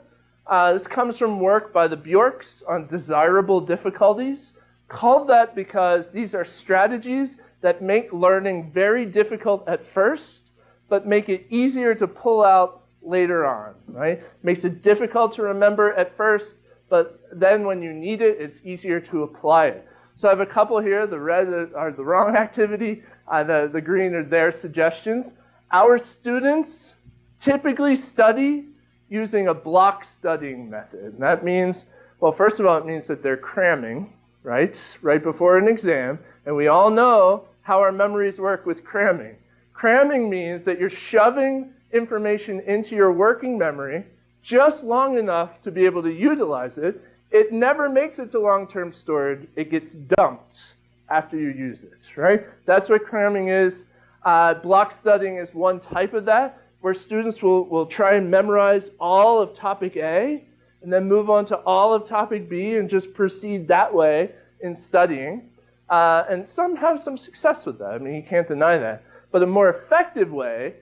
Uh, this comes from work by the Bjorks on desirable difficulties. Called that because these are strategies that make learning very difficult at first, but make it easier to pull out later on, right? Makes it difficult to remember at first, but then when you need it, it's easier to apply it. So I have a couple here. The red are the wrong activity. Uh, the, the green are their suggestions. Our students typically study using a block studying method. And that means, well, first of all, it means that they're cramming, right? Right before an exam. And we all know how our memories work with cramming. Cramming means that you're shoving information into your working memory just long enough to be able to utilize it. It never makes it to long-term storage. It gets dumped after you use it, right? That's what cramming is. Uh, block studying is one type of that where students will, will try and memorize all of topic A and then move on to all of topic B and just proceed that way in studying. Uh, and some have some success with that. I mean, you can't deny that. But a more effective way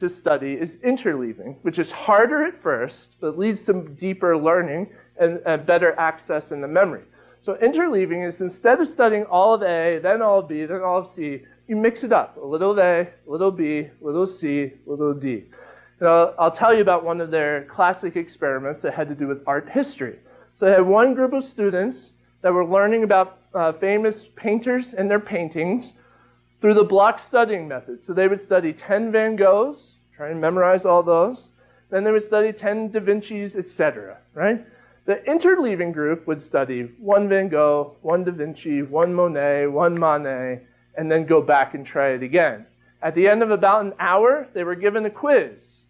to study is interleaving, which is harder at first, but leads to deeper learning and, and better access in the memory. So interleaving is instead of studying all of A, then all of B, then all of C, you mix it up. A little A, a little B, a little C, a little D. And I'll, I'll tell you about one of their classic experiments that had to do with art history. So they had one group of students that were learning about uh, famous painters and their paintings through the block studying method. So they would study 10 Van Goghs, try and memorize all those. Then they would study 10 Da Vinci's, etc. Right? The interleaving group would study one Van Gogh, one Da Vinci, one Monet, one Manet, and then go back and try it again. At the end of about an hour, they were given a quiz.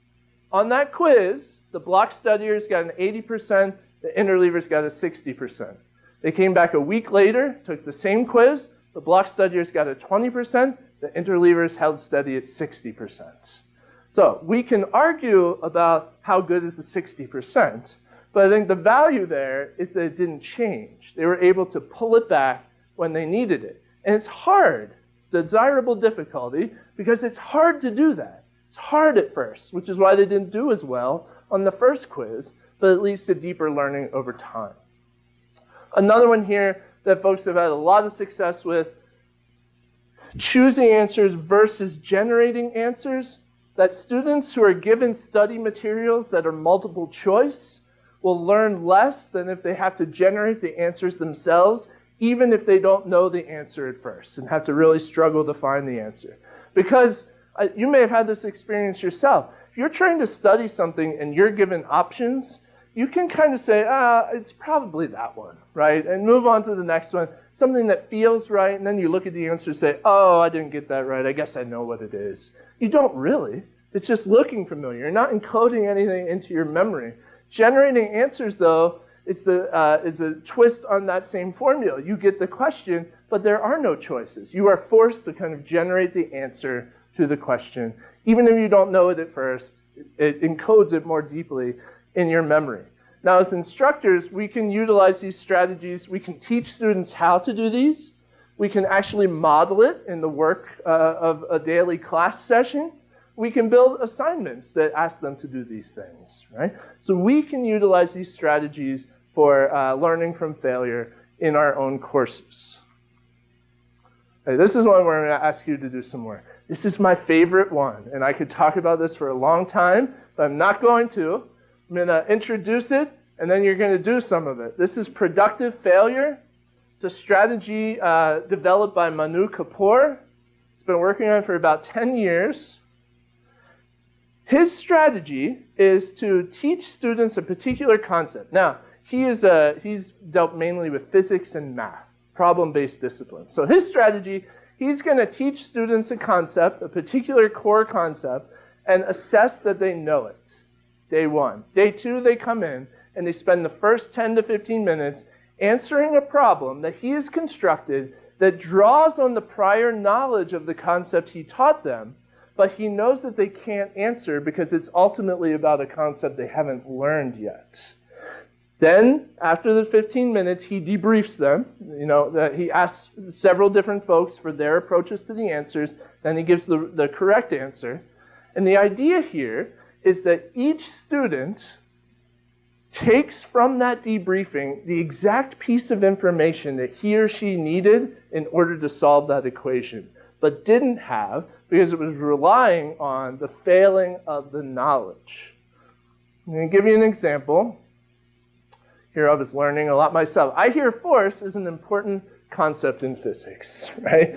On that quiz, the block studiers got an 80%, the interleavers got a 60%. They came back a week later, took the same quiz, the block studiers got a 20%, the interleavers held steady at 60%. So we can argue about how good is the 60%, but I think the value there is that it didn't change. They were able to pull it back when they needed it. And it's hard, desirable difficulty, because it's hard to do that. It's hard at first, which is why they didn't do as well on the first quiz, but it leads to deeper learning over time. Another one here that folks have had a lot of success with, choosing answers versus generating answers, that students who are given study materials that are multiple choice will learn less than if they have to generate the answers themselves even if they don't know the answer at first and have to really struggle to find the answer. Because uh, you may have had this experience yourself. If you're trying to study something and you're given options, you can kind of say, ah, it's probably that one, right? And move on to the next one. Something that feels right, and then you look at the answer and say, oh, I didn't get that right. I guess I know what it is. You don't really. It's just looking familiar. You're not encoding anything into your memory. Generating answers, though, is, the, uh, is a twist on that same formula. You get the question, but there are no choices. You are forced to kind of generate the answer to the question. Even if you don't know it at first, it encodes it more deeply in your memory. Now, as instructors, we can utilize these strategies. We can teach students how to do these. We can actually model it in the work uh, of a daily class session. We can build assignments that ask them to do these things, right? So we can utilize these strategies for uh, learning from failure in our own courses. Okay, this is one where I'm going to ask you to do some work. This is my favorite one, and I could talk about this for a long time, but I'm not going to. I'm going to introduce it, and then you're going to do some of it. This is productive failure. It's a strategy uh, developed by Manu Kapur. He's been working on it for about 10 years. His strategy is to teach students a particular concept. Now, he is a, he's dealt mainly with physics and math, problem-based disciplines. So his strategy, he's going to teach students a concept, a particular core concept, and assess that they know it day one. Day two, they come in and they spend the first 10 to 15 minutes answering a problem that he has constructed that draws on the prior knowledge of the concept he taught them, but he knows that they can't answer because it's ultimately about a concept they haven't learned yet. Then, after the 15 minutes, he debriefs them. You know, he asks several different folks for their approaches to the answers. Then he gives the, the correct answer. And the idea here is that each student takes from that debriefing the exact piece of information that he or she needed in order to solve that equation, but didn't have because it was relying on the failing of the knowledge. I'm going to give you an example. Here I was learning a lot myself. I hear force is an important concept in physics, right?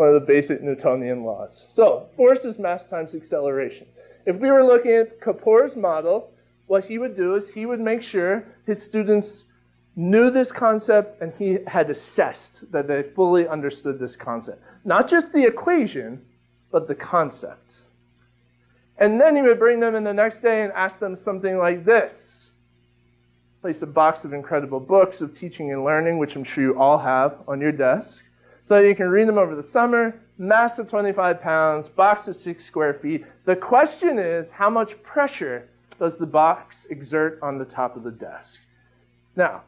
One of the basic Newtonian laws. So force is mass times acceleration. If we were looking at Kapur's model, what he would do is he would make sure his students knew this concept and he had assessed that they fully understood this concept. Not just the equation, but the concept. And then he would bring them in the next day and ask them something like this. Place a box of incredible books of teaching and learning, which I'm sure you all have on your desk so you can read them over the summer. Massive 25 pounds, box of six square feet. The question is, how much pressure does the box exert on the top of the desk? Now,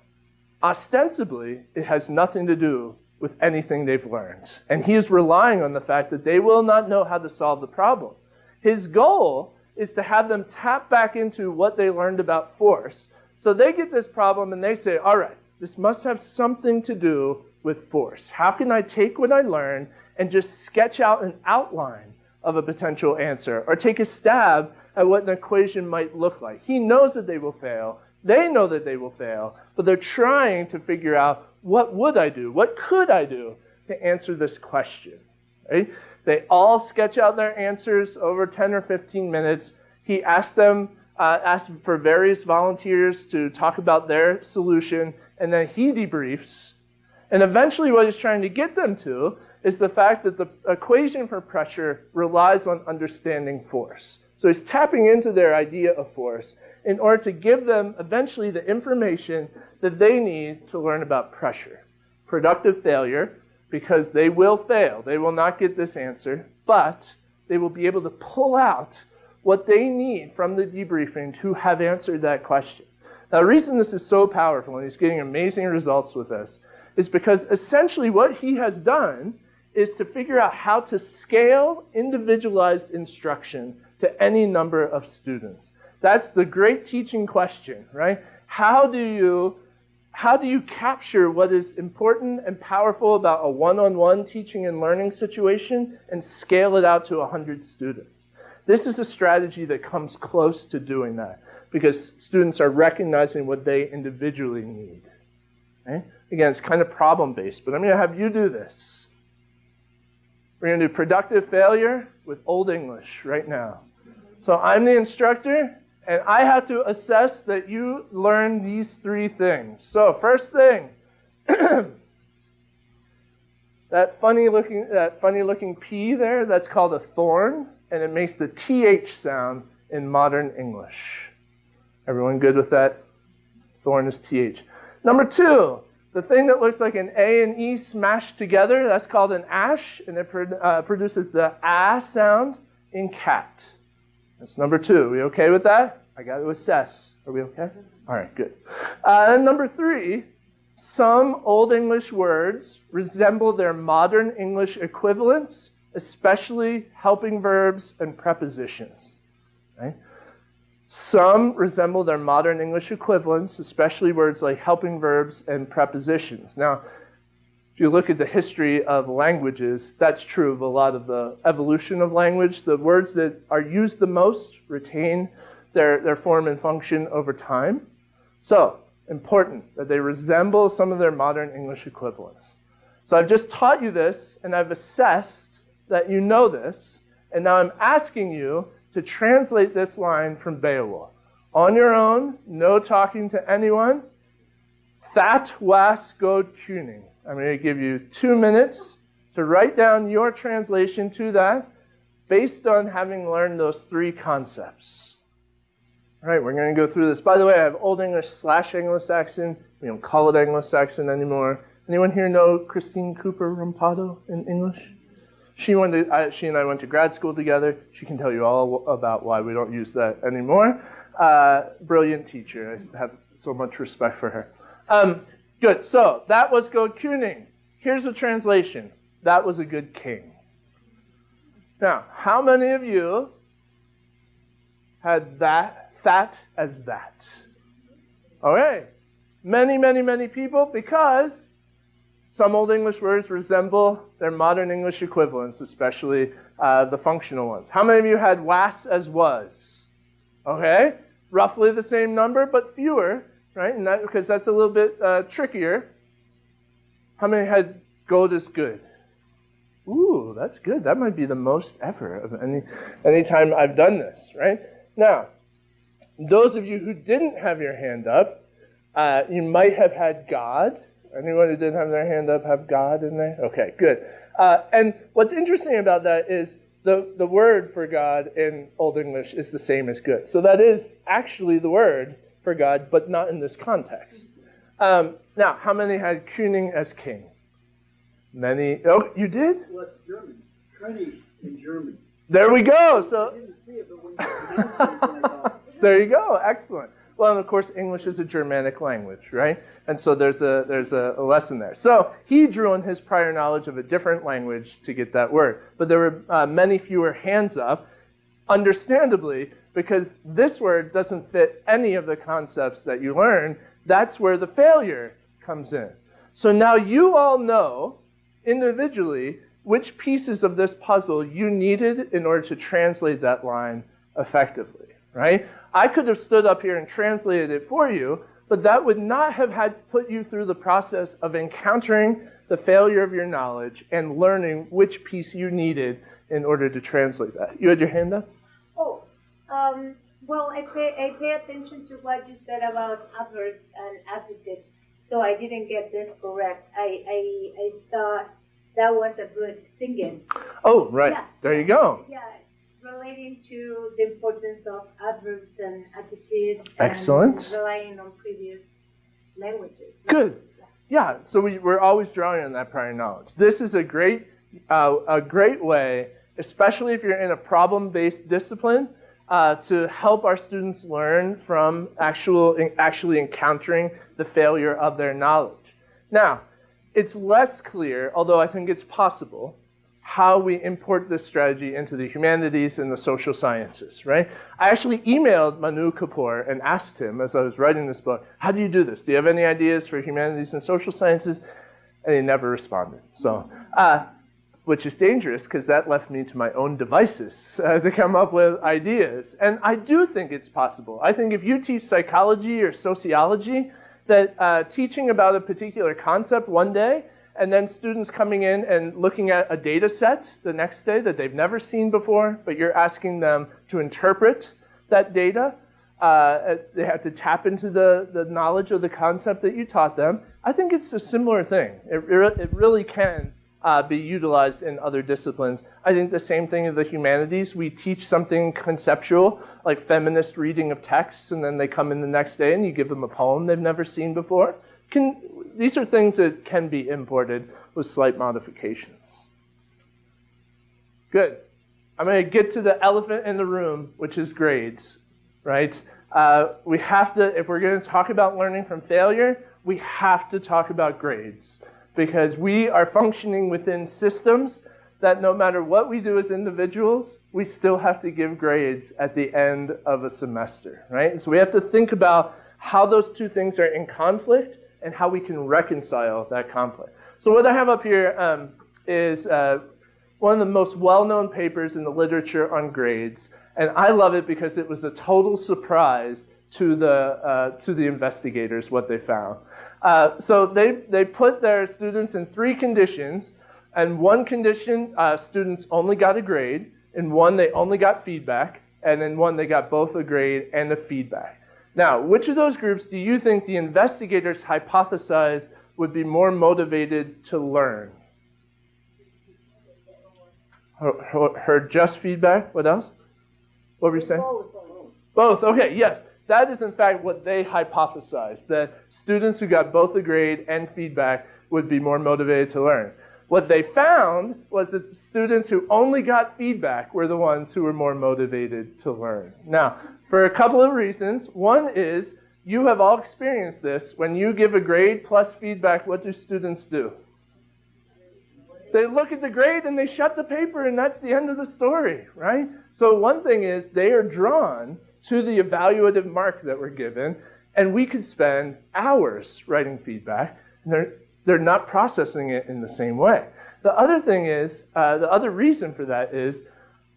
ostensibly, it has nothing to do with anything they've learned. And he is relying on the fact that they will not know how to solve the problem. His goal is to have them tap back into what they learned about force. So they get this problem and they say, all right, this must have something to do with force? How can I take what I learn and just sketch out an outline of a potential answer or take a stab at what an equation might look like? He knows that they will fail. They know that they will fail, but they're trying to figure out what would I do? What could I do to answer this question? Right? They all sketch out their answers over 10 or 15 minutes. He asked them, uh, asked for various volunteers to talk about their solution, and then he debriefs and eventually, what he's trying to get them to is the fact that the equation for pressure relies on understanding force. So he's tapping into their idea of force in order to give them eventually the information that they need to learn about pressure. Productive failure, because they will fail. They will not get this answer, but they will be able to pull out what they need from the debriefing to have answered that question. Now, the reason this is so powerful and he's getting amazing results with this is because essentially what he has done is to figure out how to scale individualized instruction to any number of students. That's the great teaching question, right? How do you how do you capture what is important and powerful about a one-on-one teaching and learning situation and scale it out to 100 students? This is a strategy that comes close to doing that because students are recognizing what they individually need. Okay? Again, it's kind of problem based, but I'm going to have you do this. We're going to do productive failure with Old English right now. So I'm the instructor, And I have to assess that you learn these three things. So, first thing, that funny looking that funny looking P there, that's called a thorn, and it makes the TH sound in modern English. Everyone good with that? Thorn is TH. Number two, the thing that looks like an A and E smashed together, that's called an ash, and it uh, produces the ah sound in cat. That's number two. Are we okay with that? I got to assess. Are we okay? All right, good. Uh, and number three, some Old English words resemble their modern English equivalents, especially helping verbs and prepositions. Right? Some resemble their modern English equivalents, especially words like helping verbs and prepositions. Now, if you look at the history of languages, that's true of a lot of the evolution of language. The words that are used the most retain their, their form and function over time. So, important that they resemble some of their modern English equivalents. So I've just taught you this, and I've assessed that you know this, and now I'm asking you to translate this line from Beowulf. On your own, no talking to anyone, that was god tuning. I'm going to give you two minutes to write down your translation to that based on having learned those three concepts. All right, we're going to go through this. By the way, I have Old English slash Anglo-Saxon. We don't call it Anglo-Saxon anymore. Anyone here know Christine Cooper-Rompato in English? She, went to, uh, she and I went to grad school together. She can tell you all about why we don't use that anymore. Uh, brilliant teacher. I have so much respect for her. Um, Good. So that was God Kuning. Here's a translation. That was a good king. Now, how many of you had that that as that? Okay. Many, many, many people because some Old English words resemble their modern English equivalents, especially uh, the functional ones. How many of you had was as was? Okay. Roughly the same number, but fewer right? And that because that's a little bit uh, trickier. How many had gold is good? Ooh, that's good. That might be the most ever of any any time I've done this, right? Now, those of you who didn't have your hand up, uh, you might have had God. Anyone who didn't have their hand up have God in there? Okay, good. Uh, and what's interesting about that is the, the word for God in Old English is the same as good. So that is actually the word for God, but not in this context. Um, now, how many had Kuning as king? Many. Oh, you did? Well, German. König in German. There we go. So. there you go. Excellent. Well, and of course, English is a Germanic language, right? And so there's a there's a, a, lesson there. So he drew on his prior knowledge of a different language to get that word, but there were uh, many fewer hands up, understandably, because this word doesn't fit any of the concepts that you learn. That's where the failure comes in. So now you all know individually which pieces of this puzzle you needed in order to translate that line effectively, right? I could have stood up here and translated it for you, but that would not have had put you through the process of encountering the failure of your knowledge and learning which piece you needed in order to translate that. You had your hand up? Um, well, I pay, I pay attention to what you said about adverbs and adjectives, so I didn't get this correct. I, I, I thought that was a good singing. Oh, right. Yeah. There you go. Yeah, relating to the importance of adverbs and adjectives. Excellent. And relying on previous languages. Good. Yeah, so we, we're always drawing on that prior knowledge. This is a great, uh, a great way, especially if you're in a problem-based discipline, uh, to help our students learn from actual, actually encountering the failure of their knowledge. Now, it's less clear, although I think it's possible, how we import this strategy into the humanities and the social sciences, right? I actually emailed Manu Kapur and asked him as I was writing this book, how do you do this? Do you have any ideas for humanities and social sciences? And he never responded. So uh, which is dangerous because that left me to my own devices uh, to come up with ideas. And I do think it's possible. I think if you teach psychology or sociology, that uh, teaching about a particular concept one day and then students coming in and looking at a data set the next day that they've never seen before, but you're asking them to interpret that data, Uh, they have to tap into the, the knowledge of the concept that you taught them. I think it's a similar thing. It, it really can uh, be utilized in other disciplines. I think the same thing in the humanities. We teach something conceptual, like feminist reading of texts, and then they come in the next day and you give them a poem they've never seen before. Can, these are things that can be imported with slight modifications. Good. I'm going to get to the elephant in the room, which is grades, right? Uh, we have to, if we're going to talk about learning from failure, we have to talk about grades because we are functioning within systems that no matter what we do as individuals, we still have to give grades at the end of a semester, right? And so we have to think about how those two things are in conflict and how we can reconcile that conflict. So what I have up here um, is uh, one of the most well-known papers in the literature on grades, and I love it because it was a total surprise to the, uh, to the investigators what they found. Uh, so they, they put their students in three conditions. And one condition, uh, students only got a grade. In one, they only got feedback. And in one, they got both a grade and a feedback. Now, which of those groups do you think the investigators hypothesized would be more motivated to learn? Heard just feedback? What else? What were you saying? Both. Okay, yes. That is, in fact, what they hypothesized that students who got both a grade and feedback would be more motivated to learn. What they found was that the students who only got feedback were the ones who were more motivated to learn. Now, for a couple of reasons. One is you have all experienced this. When you give a grade plus feedback, what do students do? They look at the grade and they shut the paper, and that's the end of the story, right? So, one thing is they are drawn to the evaluative mark that we're given, and we could spend hours writing feedback, and they're, they're not processing it in the same way. The other thing is, uh, the other reason for that is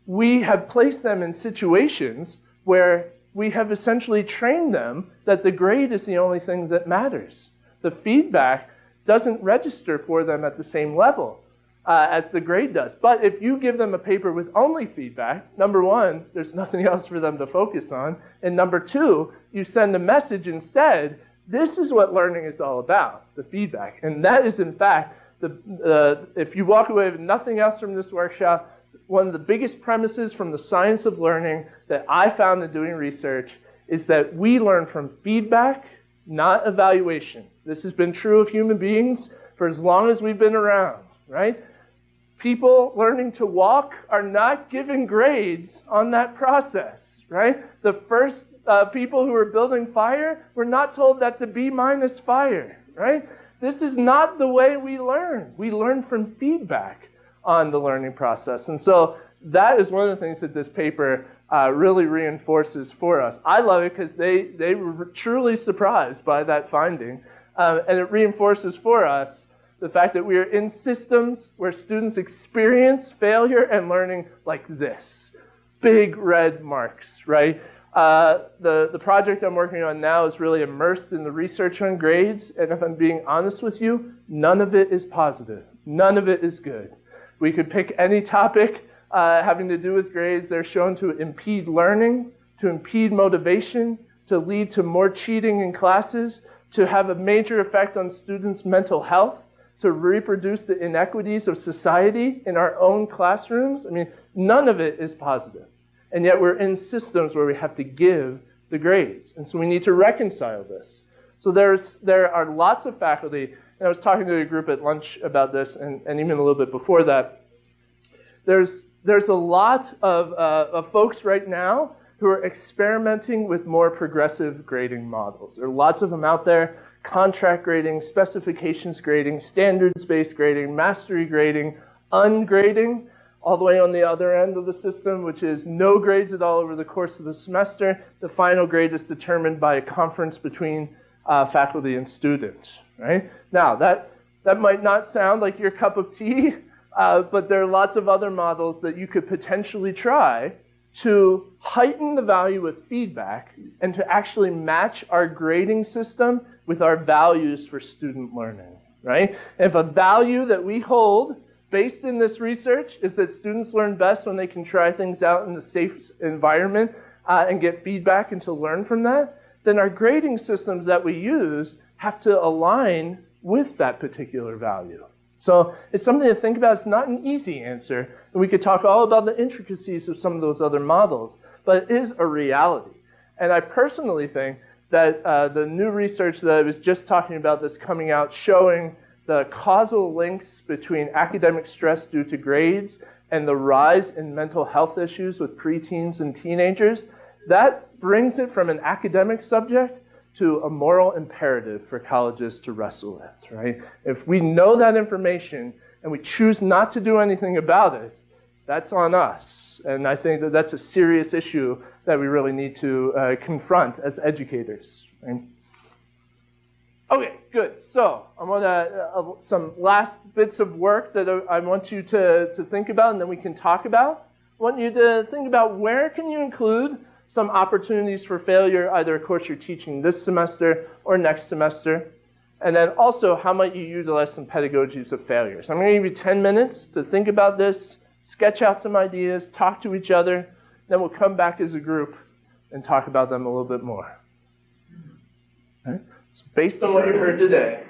we have placed them in situations where we have essentially trained them that the grade is the only thing that matters. The feedback doesn't register for them at the same level uh, as the grade does. But if you give them a paper with only feedback, number one, there's nothing else for them to focus on. And number two, you send a message instead. This is what learning is all about, the feedback. And that is, in fact, the, uh, if you walk away with nothing else from this workshop, one of the biggest premises from the science of learning that I found in doing research is that we learn from feedback, not evaluation. This has been true of human beings for as long as we've been around, right? people learning to walk are not given grades on that process, right? The first uh, people who were building fire were not told that's a B minus fire, right? This is not the way we learn. We learn from feedback on the learning process. And so that is one of the things that this paper uh, really reinforces for us. I love it because they, they were truly surprised by that finding. Uh, and it reinforces for us the fact that we are in systems where students experience failure and learning like this big red marks, right? Uh, the, the project I'm working on now is really immersed in the research on grades, and if I'm being honest with you, none of it is positive. None of it is good. We could pick any topic uh, having to do with grades. They're shown to impede learning, to impede motivation, to lead to more cheating in classes, to have a major effect on students' mental health to reproduce the inequities of society in our own classrooms. I mean, none of it is positive. And yet we're in systems where we have to give the grades. And so we need to reconcile this. So there's, there are lots of faculty, I was talking to a group at lunch about this, and, and even a little bit before that. There's, there's a lot of, uh, of folks right now who are experimenting with more progressive grading models. There are lots of them out there contract grading, specifications grading, standards-based grading, mastery grading, ungrading, all the way on the other end of the system, which is no grades at all over the course of the semester. The final grade is determined by a conference between uh, faculty and students, right? Now, that, that might not sound like your cup of tea, uh, but there are lots of other models that you could potentially try to heighten the value of feedback and to actually match our grading system with our values for student learning, right? If a value that we hold based in this research is that students learn best when they can try things out in a safe environment, uh, and get feedback and to learn from that, then our grading systems that we use have to align with that particular value. So it's something to think about. It's not an easy answer. And we could talk all about the intricacies of some of those other models, but it is a reality. And I personally think that uh, the new research that I was just talking about that's coming out showing the causal links between academic stress due to grades and the rise in mental health issues with preteens and teenagers, that brings it from an academic subject to a moral imperative for colleges to wrestle with, right? If we know that information and we choose not to do anything about it, that's on us. And I think that that's a serious issue that we really need to uh, confront as educators. Right? Okay, good. So I want to, uh, some last bits of work that I want you to, to think about and then we can talk about. I want you to think about where can you include some opportunities for failure, either a course you're teaching this semester or next semester. And then also, how might you utilize some pedagogies of failure? So I'm going to give you 10 minutes to think about this, sketch out some ideas, talk to each other, then we'll come back as a group and talk about them a little bit more. Okay? So based on what you heard today,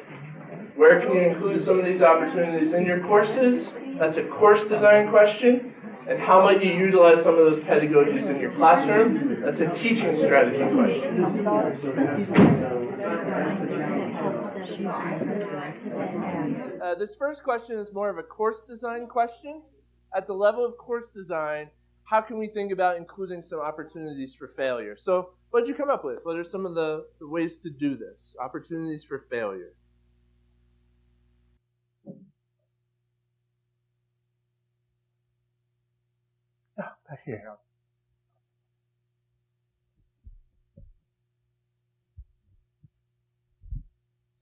where can you include some of these opportunities in your courses? That's a course design question. And how might you utilize some of those pedagogies in your classroom? That's a teaching strategy question. Uh, this first question is more of a course design question. At the level of course design, how can we think about including some opportunities for failure? So what did you come up with? What are some of the, the ways to do this? Opportunities for failure.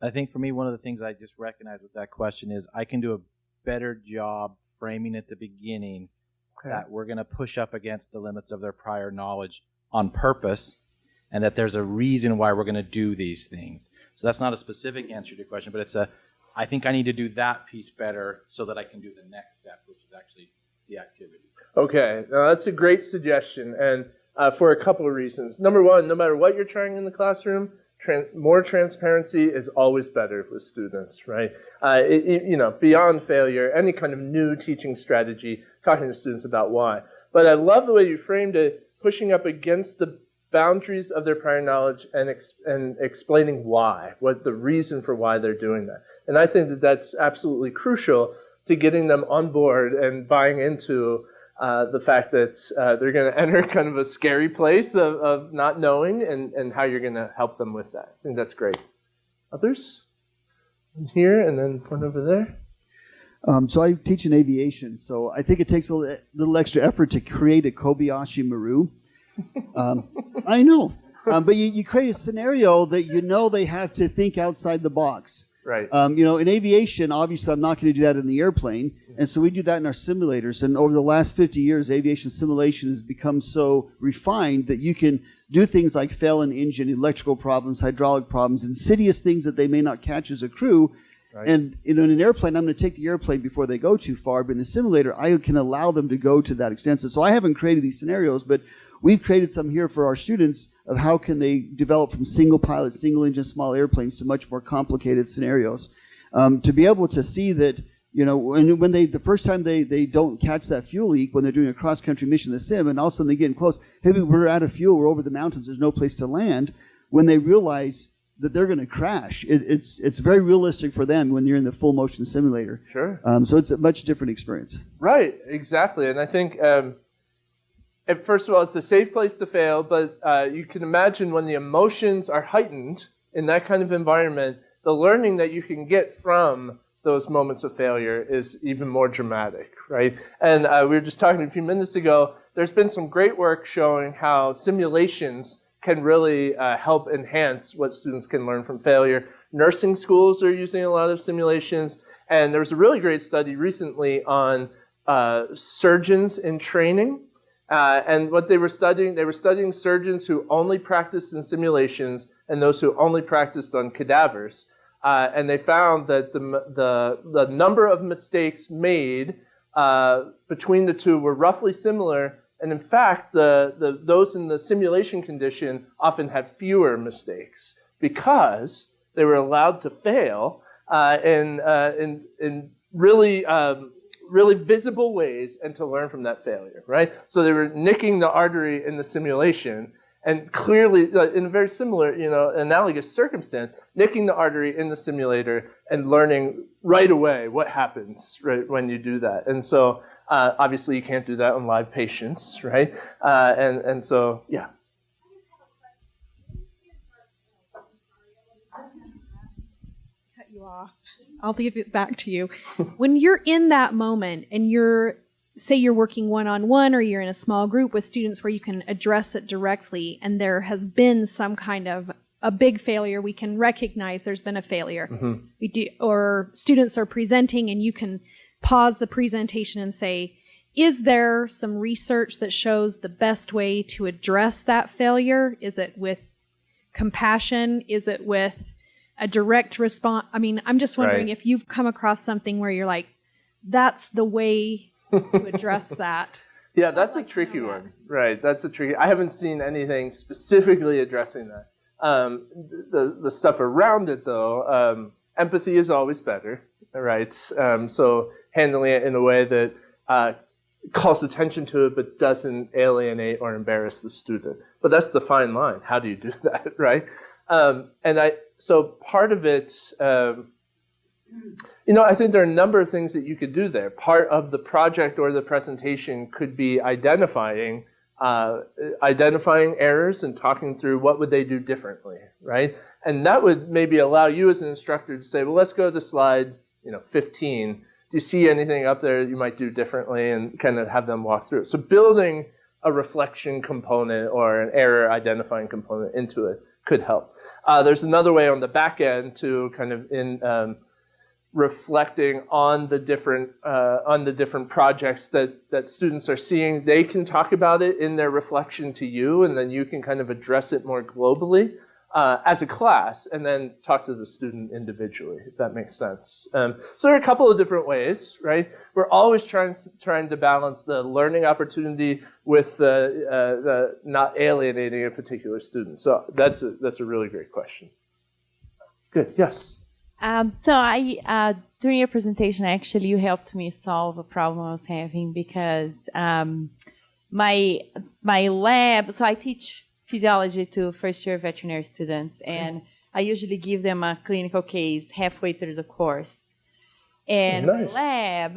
I think for me, one of the things I just recognize with that question is I can do a better job framing at the beginning okay. that we're going to push up against the limits of their prior knowledge on purpose and that there's a reason why we're going to do these things. So that's not a specific answer to your question, but it's a I think I need to do that piece better so that I can do the next step, which is actually the activity. Okay, now that's a great suggestion, and uh, for a couple of reasons. Number one, no matter what you're trying in the classroom, more transparency is always better with students, right? Uh, it, it, you know, beyond failure, any kind of new teaching strategy, talking to students about why. But I love the way you framed it, pushing up against the boundaries of their prior knowledge and, ex and explaining why, what the reason for why they're doing that. And I think that that's absolutely crucial to getting them on board and buying into uh, the fact that uh, they're going to enter kind of a scary place of, of not knowing and, and how you're going to help them with that. I think that's great. Others? Here and then one over there. Um, so I teach in aviation, so I think it takes a little extra effort to create a Kobayashi Maru. Um, I know, um, but you, you create a scenario that you know they have to think outside the box. Right. Um, you know, in aviation, obviously, I'm not going to do that in the airplane, and so we do that in our simulators. And over the last 50 years, aviation simulation has become so refined that you can do things like fail an engine, electrical problems, hydraulic problems, insidious things that they may not catch as a crew. Right. And you know, in an airplane, I'm going to take the airplane before they go too far. But in the simulator, I can allow them to go to that extent. So, so I haven't created these scenarios, but we've created some here for our students of how can they develop from single pilot, single engine, small airplanes to much more complicated scenarios. Um, to be able to see that, you know, when, when they, the first time they, they don't catch that fuel leak when they're doing a cross country mission in the sim and all of a sudden they get close, hey, we're out of fuel, we're over the mountains, there's no place to land. When they realize that they're going to crash, it, it's, it's very realistic for them when you're in the full motion simulator. Sure. Um, so it's a much different experience. Right, exactly. And I think, um, first of all, it's a safe place to fail, but uh, you can imagine when the emotions are heightened in that kind of environment, the learning that you can get from those moments of failure is even more dramatic, right? And uh, we were just talking a few minutes ago, there's been some great work showing how simulations can really uh, help enhance what students can learn from failure. Nursing schools are using a lot of simulations, and there was a really great study recently on uh, surgeons in training uh, and what they were studying, they were studying surgeons who only practiced in simulations and those who only practiced on cadavers. Uh, and they found that the, the, the number of mistakes made uh, between the two were roughly similar, And in fact, the, the, those in the simulation condition often had fewer mistakes because they were allowed to fail uh, in, uh, in, in really, um, really visible ways and to learn from that failure, right? So they were nicking the artery in the simulation and clearly, uh, in a very similar, you know, analogous circumstance, nicking the artery in the simulator and learning right away what happens right when you do that. And so, uh, obviously, you can't do that on live patients, right? Uh, and and so, yeah. Cut you off. I'll give it back to you. when you're in that moment and you're say you're working one on one or you're in a small group with students where you can address it directly and there has been some kind of a big failure we can recognize there's been a failure Mm-hmm. we do or students are presenting and you can pause the presentation and say is there some research that shows the best way to address that failure is it with compassion is it with a direct response i mean i'm just wondering Right. if you've come across something where you're like that's the way to address that Yeah, that's a tricky one. Right, that's a tricky. I haven't seen anything specifically addressing that. Um, the the stuff around it, though, um, empathy is always better. Right, um, so handling it in a way that uh, calls attention to it, but doesn't alienate or embarrass the student. But that's the fine line. How do you do that? Right, um, and I so part of it. Um, you know, I think there are a number of things that you could do there. Part of the project or the presentation could be identifying uh, identifying errors and talking through what would they do differently, right? And that would maybe allow you as an instructor to say, well, let's go to slide, you know, 15. Do you see anything up there that you might do differently, and kind of have them walk through. So building a reflection component or an error identifying component into it could help. Uh, there's another way on the back end to kind of in um, reflecting on the different uh, on the different projects that that students are seeing. They can talk about it in their reflection to you, and then you can kind of address it more globally uh, as a class, and then talk to the student individually, if that makes sense. Um, so there are a couple of different ways, right? We're always trying trying to balance the learning opportunity with uh, uh, the not alienating a particular student. So that's a, that's a really great question. Good. Yes. Um, so I, uh, during your presentation, actually, you helped me solve a problem I was having because um, my my lab. So I teach physiology to first year veterinary students, and I usually give them a clinical case halfway through the course. And Nice. my lab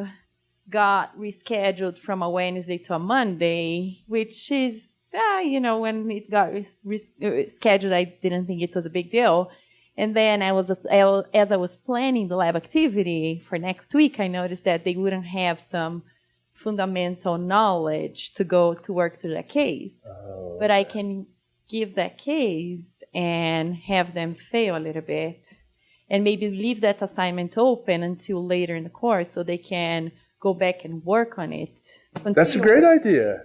got rescheduled from a Wednesday to a Monday, which is, uh, you know, when it got res- res- uh, scheduled, I didn't think it was a big deal. And then I was, as I was planning the lab activity for next week, I noticed that they wouldn't have some fundamental knowledge to go to work through that case. But I can give that case and have them fail a little bit and maybe leave that assignment open until later in the course so they can go back and work on it. That's a great idea.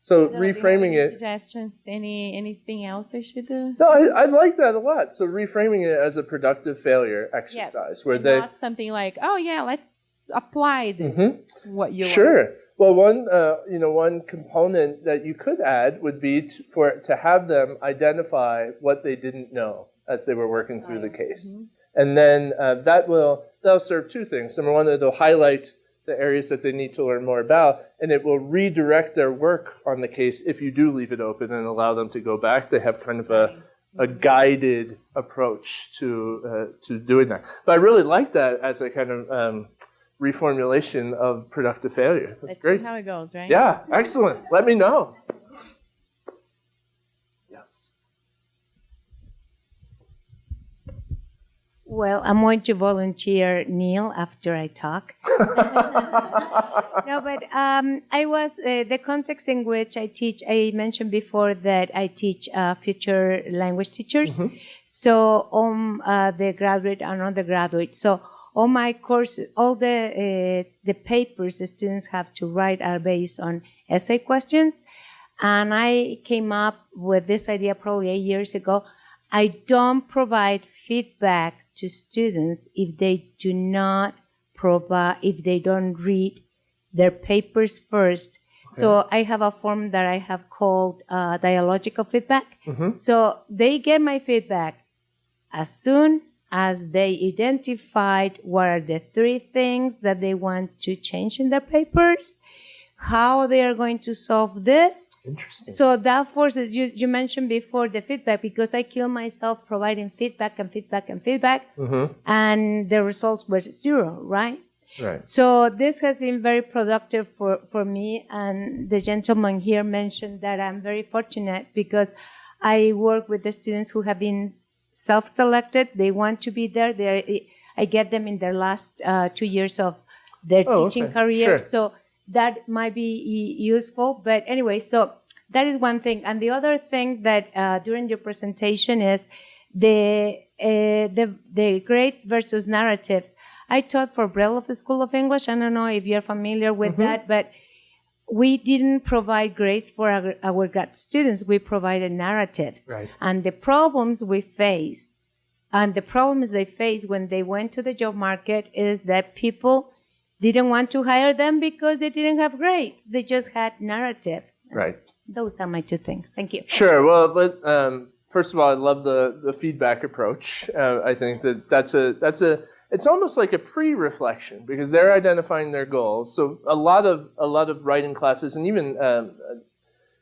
So I don't know, do you have reframing any it. Suggestions? Any anything else I should do? No, I, I like that a lot. So reframing it as a productive failure exercise, where And they not something like, oh yeah, let's apply Mhm. what you Sure. Well, one uh, you know one component that you could add would be to, for to have them identify what they didn't know as they were working through the case, and then uh, that will that'll serve two things. Number one, it'll highlight the areas that they need to learn more about, and it will redirect their work on the case if you do leave it open and allow them to go back. They have kind of a a guided approach to uh, to doing that. But I really like that as a kind of um, reformulation of productive failure. That's Let's great. see how it goes, right? Yeah, excellent. Let me know. Yes. Well, I'm going to volunteer Neil after I talk. no, but um, I was uh, the context in which I teach. I mentioned before that I teach uh, future language teachers. So on uh, the graduate and undergraduate. So all my courses, all the uh, the papers the students have to write are based on essay questions, and I came up with this idea probably eight years ago. I don't provide feedback to students if they do not provide if they don't read their papers first So I have a form that I have called uh, dialogical feedback. Mhm. So they get my feedback as soon as they identified what are the three things that they want to change in their papers, how they are going to solve this. Interesting. So that forces you. You mentioned before the feedback because I kill myself providing feedback and feedback and feedback, Mm-hmm. and the results were zero, right? Right. So this has been very productive for, for me. And the gentleman here mentioned that I'm very fortunate because I work with the students who have been self-selected. They want to be there. They're, I get them in their last uh, two years of their Oh, teaching okay. career. Sure. So that might be useful. But anyway, so that is one thing. And the other thing that uh, during your presentation is the uh, the the grades versus narratives. I taught for Bread Loaf School of English. I don't know if you're familiar with Mhm. that, but we didn't provide grades for our, our grad students. We provided narratives. Right. And the problems we faced, and the problems they faced when they went to the job market is that people didn't want to hire them because they didn't have grades. They just had narratives. Right. Those are my two things. Thank you. Sure. Well, let, um, first of all, I love the, the feedback approach. Uh, I think that that's a that's a it's almost like a pre-reflection because they're identifying their goals. So a lot of a lot of writing classes and even um,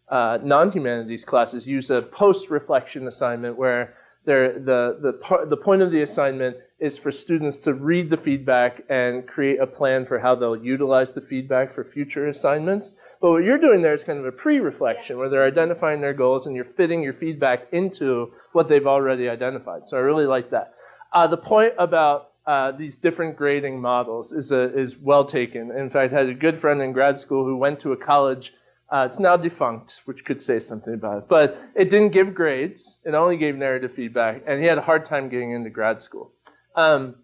uh, non-humanities classes use a post-reflection assignment where the the the point of the assignment is for students to read the feedback and create a plan for how they'll utilize the feedback for future assignments. But what you're doing there is kind of a pre-reflection where they're identifying their goals and you're fitting your feedback into what they've already identified. So I really like that. Uh, the point about uh, these different grading models is a, is well taken. In fact, I had a good friend in grad school who went to a college. Uh, it's now defunct, which could say something about it, but it didn't give grades. It only gave narrative feedback, and he had a hard time getting into grad school. Um,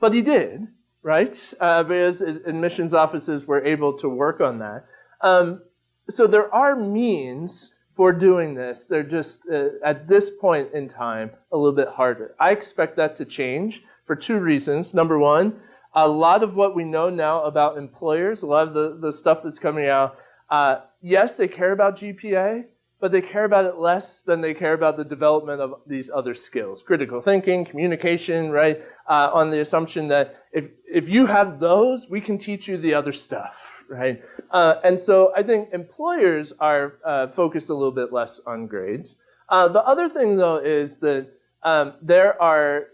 but he did, right? Uh, because admissions offices were able to work on that. Um, so there are means for doing this. They're just, uh, at this point in time, a little bit harder. I expect that to change for two reasons. Number one, a lot of what we know now about employers, a lot of the, the stuff that's coming out, uh, yes, they care about GPA, but they care about it less than they care about the development of these other skills critical thinking, communication, right? Uh, on the assumption that if, if you have those, we can teach you the other stuff, right? Uh, and so I think employers are uh, focused a little bit less on grades. Uh, the other thing, though, is that um, there are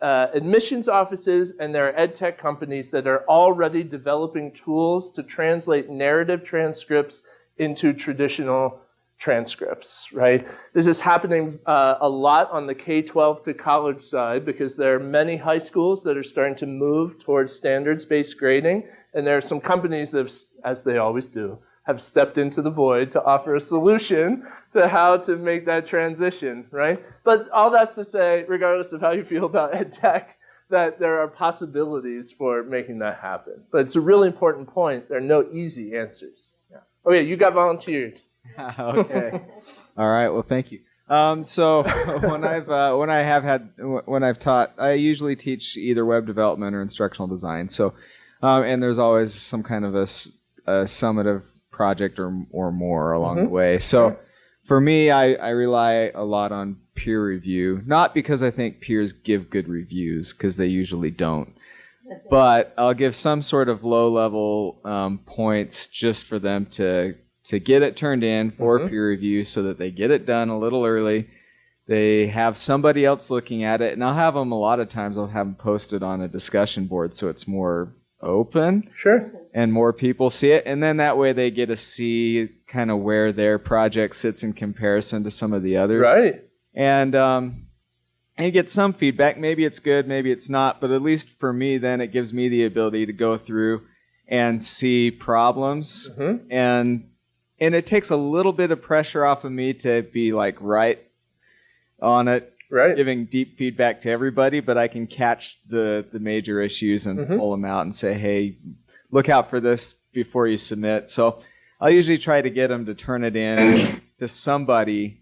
uh, admissions offices and there are ed tech companies that are already developing tools to translate narrative transcripts into traditional transcripts, right? This is happening uh, a lot on the K-12 to college side because there are many high schools that are starting to move towards standards-based grading, and there are some companies that, have, as they always do, have stepped into the void to offer a solution to how to make that transition, right? But all that's to say, regardless of how you feel about ed tech, that there are possibilities for making that happen. But it's a really important point. There are no easy answers. Yeah. Oh yeah, you got volunteered. okay. All right. Well, thank you. Um, so when I've uh, when I have had when I've taught, I usually teach either web development or instructional design. So, um, and there's always some kind of a, a summative project or or more along Mhm. the way. So, for me, I, I rely a lot on peer review, not because I think peers give good reviews, because they usually don't. But I'll give some sort of low level um, points just for them to to get it turned in for Mhm. peer review, so that they get it done a little early. They have somebody else looking at it, and I'll have them a lot of times. I'll have them posted on a discussion board, so it's more open. Sure. And more people see it, and then that way they get to see kind of where their project sits in comparison to some of the others. Right. And um, and you get some feedback. Maybe it's good, maybe it's not, but at least for me, then it gives me the ability to go through and see problems, Mm-hmm. and and it takes a little bit of pressure off of me to be like right on it, right, giving deep feedback to everybody. But I can catch the the major issues and Mhm. pull them out and say, hey, look out for this before you submit. So I'll usually try to get them to turn it in to somebody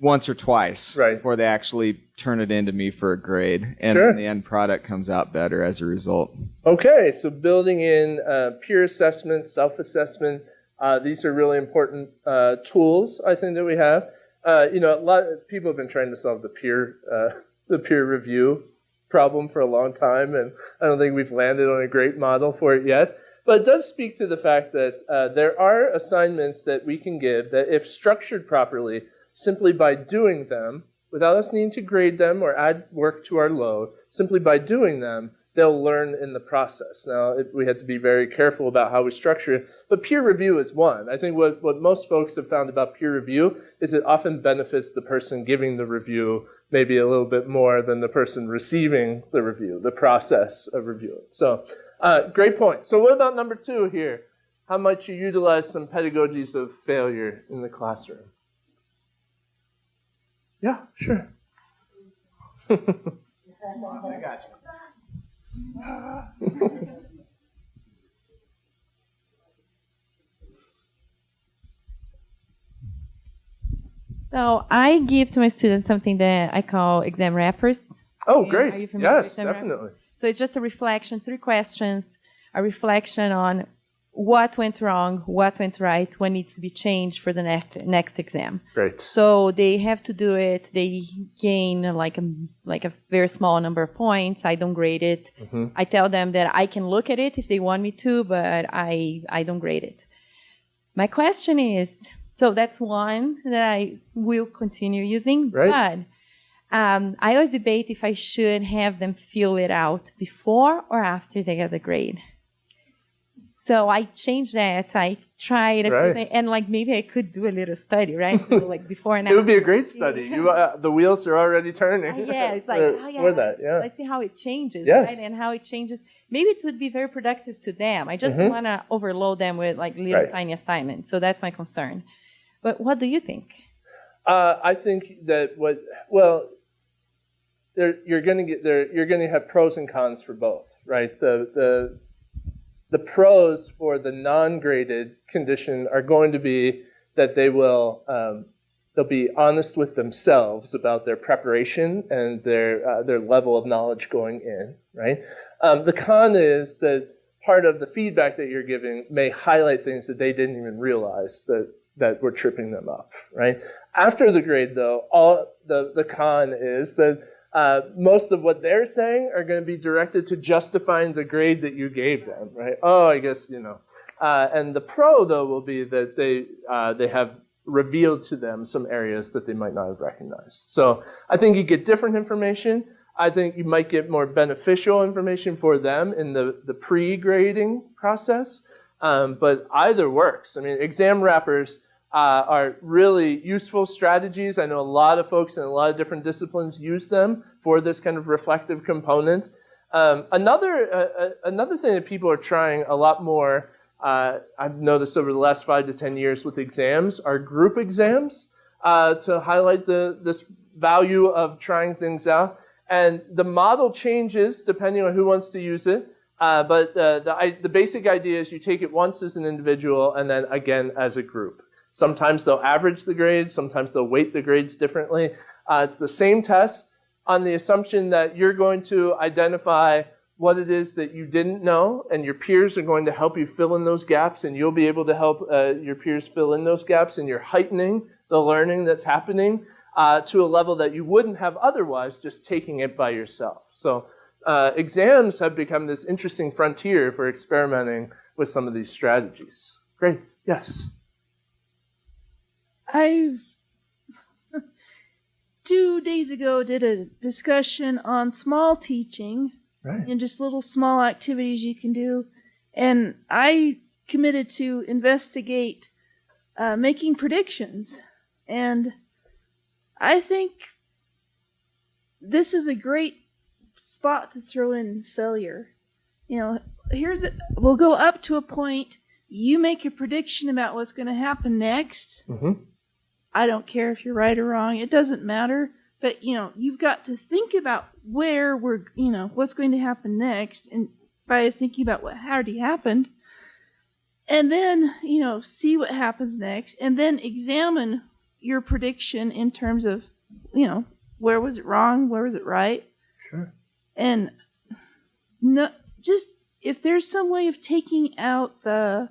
once or twice right. before they actually turn it into me for a grade, and Sure. the end product comes out better as a result. Okay, so building in uh, peer assessment, self assessment, uh, these are really important uh, tools I think that we have. Uh, you know, a lot of people have been trying to solve the peer uh, the peer review problem for a long time, and I don't think we've landed on a great model for it yet. But it does speak to the fact that uh, there are assignments that we can give that, if structured properly, simply by doing them, without us needing to grade them or add work to our load, simply by doing them, they'll learn in the process. Now, it, we have to be very careful about how we structure it, but peer review is one. I think what, what most folks have found about peer review is it often benefits the person giving the review maybe a little bit more than the person receiving the review, the process of reviewing. So, uh, great point. So, what about number two here? How might you utilize some pedagogies of failure in the classroom? Yeah, sure. I got you. So I give to my students something that I call exam wrappers. Oh, great. are you familiar with Yes, exam wrappers? definitely. So it's just a reflection, three questions, a reflection on what went wrong, what went right, what needs to be changed for the next next exam. Great. So they have to do it. They gain like a like a very small number of points. I don't grade it. Mhm. I tell them that I can look at it if they want me to, but I I don't grade it. My question is, so that's one that I will continue using, Right. but um, I always debate if I should have them fill it out before or after they get the grade. So I changed that. I tried, Right. and like maybe I could do a little study, right? Do, like before and after. It would be a great study. You, uh, the wheels are already turning. Uh, yeah, it's like, for, oh, yeah, that. Yeah. Let's see how it changes, Yes. right? And how it changes. Maybe it would be very productive to them. I just Mhm. want to overload them with like little Right. tiny assignments. So that's my concern. But what do you think? Uh, I think that what well, there you're going to get there. You're going to have pros and cons for both, right? The the the pros for the non-graded condition are going to be that they will um, they'll be honest with themselves about their preparation and their uh, their level of knowledge going in, right? Um, the con is that part of the feedback that you're giving may highlight things that they didn't even realize that that were tripping them up, right? After the grade, though, all the the con is that uh, most of what they're saying are going to be directed to justifying the grade that you gave them, right? Oh, I guess you know. Uh, and the pro, though, will be that they uh, they have revealed to them some areas that they might not have recognized. So I think you get different information. I think you might get more beneficial information for them in the, the pre-grading process. Um, but either works. I mean, exam wrappers uh, are really useful strategies. I know a lot of folks in a lot of different disciplines use them for this kind of reflective component. Um, another uh, uh, another thing that people are trying a lot more, uh, I've noticed over the last five to ten years with exams, are group exams uh, to highlight the this value of trying things out. And the model changes depending on who wants to use it. Uh, but the, I, the basic idea is you take it once as an individual and then again as a group. Sometimes they'll average the grades, sometimes they'll weight the grades differently. Uh, it's the same test on the assumption that you're going to identify what it is that you didn't know, and your peers are going to help you fill in those gaps, and you'll be able to help uh, your peers fill in those gaps, and you're heightening the learning that's happening uh, to a level that you wouldn't have otherwise just taking it by yourself. So uh, exams have become this interesting frontier for experimenting with some of these strategies. Great. Yes. I've two days ago did a discussion on small teaching Right. and just little small activities you can do, and I committed to investigate uh, making predictions, and I think this is a great spot to throw in failure. You know, here's it. We'll go up to a point. You make a prediction about what's going to happen next. Mm-hmm. I don't care if you're right or wrong. It doesn't matter. But you know, you've got to think about where we're, you know, what's going to happen next, and by thinking about what already happened, and then you know, see what happens next, and then examine your prediction in terms of, you know, where was it wrong, where was it right, Sure. and no, just if there's some way of taking out the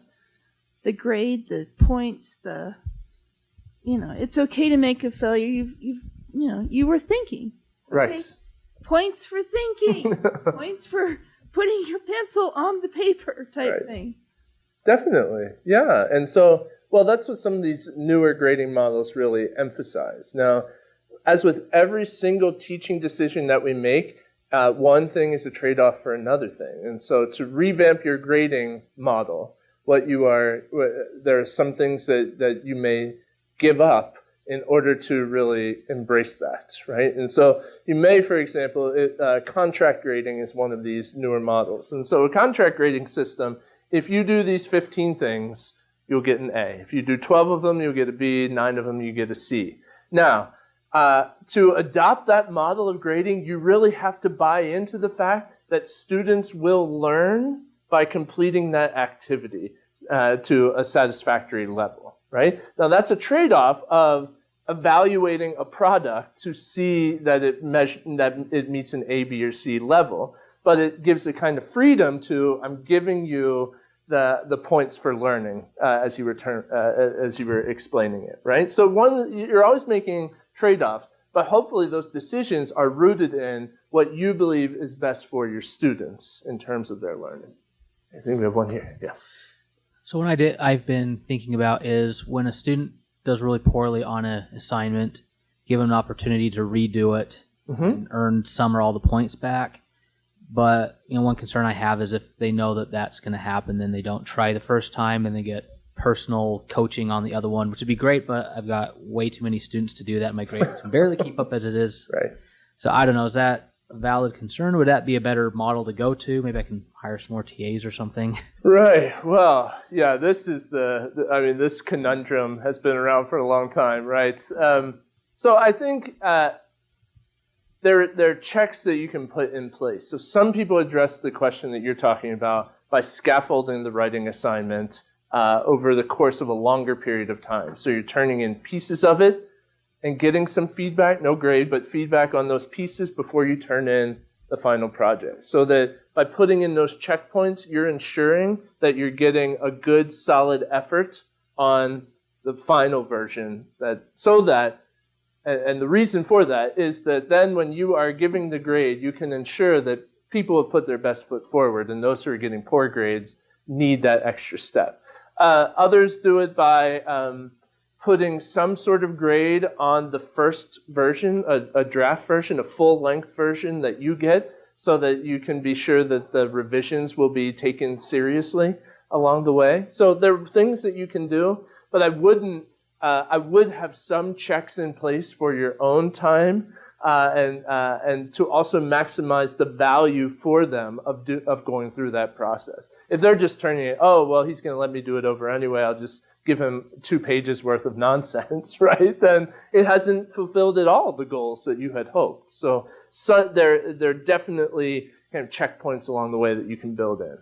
the grade, the points, the you know, it's okay to make a failure. You've you've you know, you were thinking. Right. Points for thinking. points for putting your pencil on the paper type Right. thing. Definitely, yeah. And so, well, that's what some of these newer grading models really emphasize. Now, as with every single teaching decision that we make, uh, one thing is a trade off for another thing. And so, to revamp your grading model, what you are, there are some things that, that you may give up in order to really embrace that, right? And so you may, for example, it, uh, contract grading is one of these newer models. And so a contract grading system, if you do these 15 things, you'll get an A. If you do 12 of them, you'll get a B. Nine of them, you get a C. Now, uh, to adopt that model of grading, you really have to buy into the fact that students will learn by completing that activity uh, to a satisfactory level, right? Now, that's a trade off of evaluating a product to see that it, that it meets an A, B, or C level, but it gives a kind of freedom to I'm giving you the, the points for learning uh, as you return uh, as you were explaining it, right? So one you're always making trade-offs, but hopefully those decisions are rooted in what you believe is best for your students in terms of their learning. I think we have one here. Yes. So what I did, I've been thinking about is when a student does really poorly on an assignment, give them an opportunity to redo it Mhm. and earn some or all the points back. But you know, one concern I have is if they know that that's going to happen, then they don't try the first time and they get personal coaching on the other one, which would be great. But I've got way too many students to do that. My grades can barely keep up as it is. Right. So I don't know. Is that valid concern? Would that be a better model to go to? Maybe I can hire some more TAs or something. Right. Well, yeah, this is the, the- I mean, this conundrum has been around for a long time, right? Um, so I think uh, there, there are checks that you can put in place. So some people address the question that you're talking about by scaffolding the writing assignment uh, over the course of a longer period of time. So you're turning in pieces of it and getting some feedback, no grade, but feedback on those pieces before you turn in the final project. So that by putting in those checkpoints, you're ensuring that you're getting a good, solid effort on the final version. That so that, and, and the reason for that is that then when you are giving the grade, you can ensure that people have put their best foot forward, and those who are getting poor grades need that extra step. Uh, others do it by um, putting some sort of grade on the first version, a, a draft version, a full length version that you get, so that you can be sure that the revisions will be taken seriously along the way. So there are things that you can do, but I wouldn't. Uh, I would have some checks in place for your own time, uh, and uh, and to also maximize the value for them of do, of going through that process. If they're just turning it, oh well, he's going to let me do it over anyway. I'll just give him two pages worth of nonsense, right? Then it hasn't fulfilled at all the goals that you had hoped. So, so there there are definitely kind of checkpoints along the way that you can build in.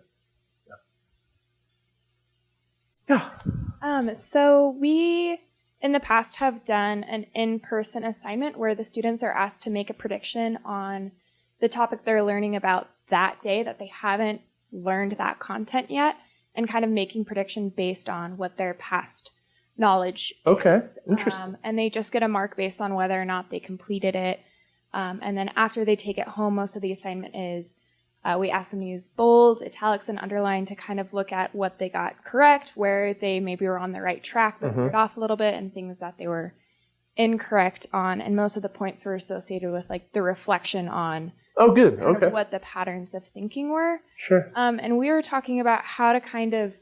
Um, so we in the past have done an in-person assignment where the students are asked to make a prediction on the topic they're learning about that day that they haven't learned that content yet and kind of making prediction based on what their past knowledge Okay, is. interesting. Um, and they just get a mark based on whether or not they completed it. Um, and then after they take it home, most of the assignment is uh, we ask them to use bold, italics, and underline to kind of look at what they got correct, where they maybe were on the right track but Mhm. off a little bit, and things that they were incorrect on. And most of the points were associated with like the reflection on Oh, good. Okay. what the patterns of thinking were. Sure. Um, and we were talking about how to kind of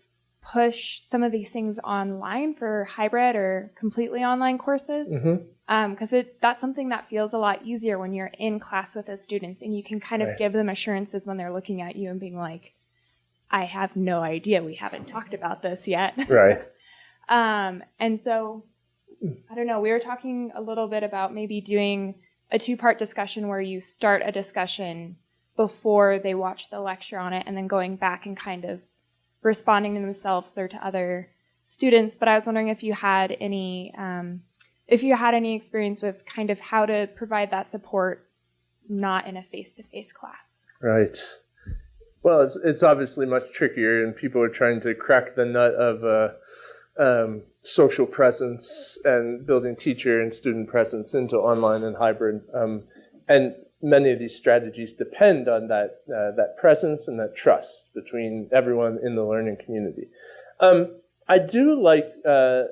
push some of these things online for hybrid or completely online courses. Because it that's something that feels a lot easier when you're in class with the students and you can kind of Right. give them assurances when they're looking at you and being like, I have no idea. We haven't talked about this yet. Right. Um, and so, I don't know, we were talking a little bit about maybe doing a two part discussion where you start a discussion before they watch the lecture on it and then going back and kind of responding to themselves or to other students. But I was wondering if you had any um, if you had any experience with kind of how to provide that support not in a face-to-face class. Right. Well, it's it's obviously much trickier, and people are trying to crack the nut of uh, um, social presence and building teacher and student presence into online and hybrid. Um, and many of these strategies depend on that uh, that presence and that trust between everyone in the learning community. Um, I do like uh,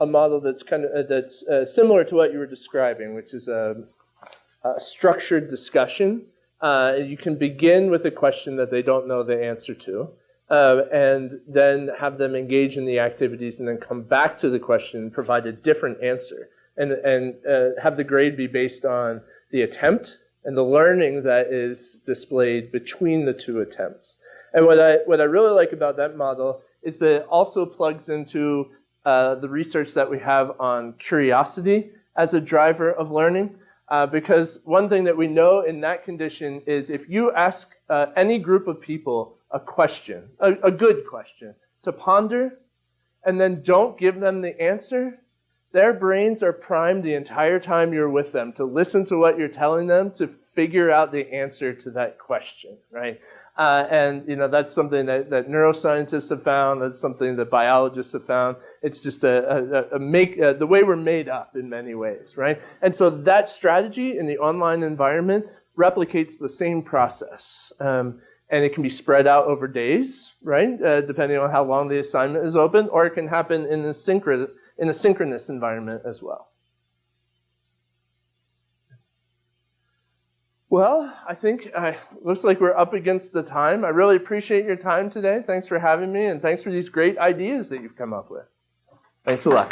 a model that's kind of uh, that's uh, similar to what you were describing, which is a, a structured discussion. Uh, you can begin with a question that they don't know the answer to, uh, and then have them engage in the activities, and then come back to the question and provide a different answer, and and uh, have the grade be based on the attempt and the learning that is displayed between the two attempts. And what I what I really like about that model is that it also plugs into uh, the research that we have on curiosity as a driver of learning. Uh, because one thing that we know in that condition is if you ask uh, any group of people a question, a, a good question, to ponder, and then don't give them the answer, their brains are primed the entire time you're with them to listen to what you're telling them to figure out the answer to that question, right? Uh, and you know that's something that, that, neuroscientists have found. That's something that biologists have found. It's just a, a, a make uh, the way we're made up in many ways, right? And so that strategy in the online environment replicates the same process, um, and it can be spread out over days, right? Uh, depending on how long the assignment is open, or it can happen in a synchronous in a synchronous environment as well. Well, I think uh, looks like we're up against the time. I really appreciate your time today. Thanks for having me, and thanks for these great ideas that you've come up with. Thanks a lot.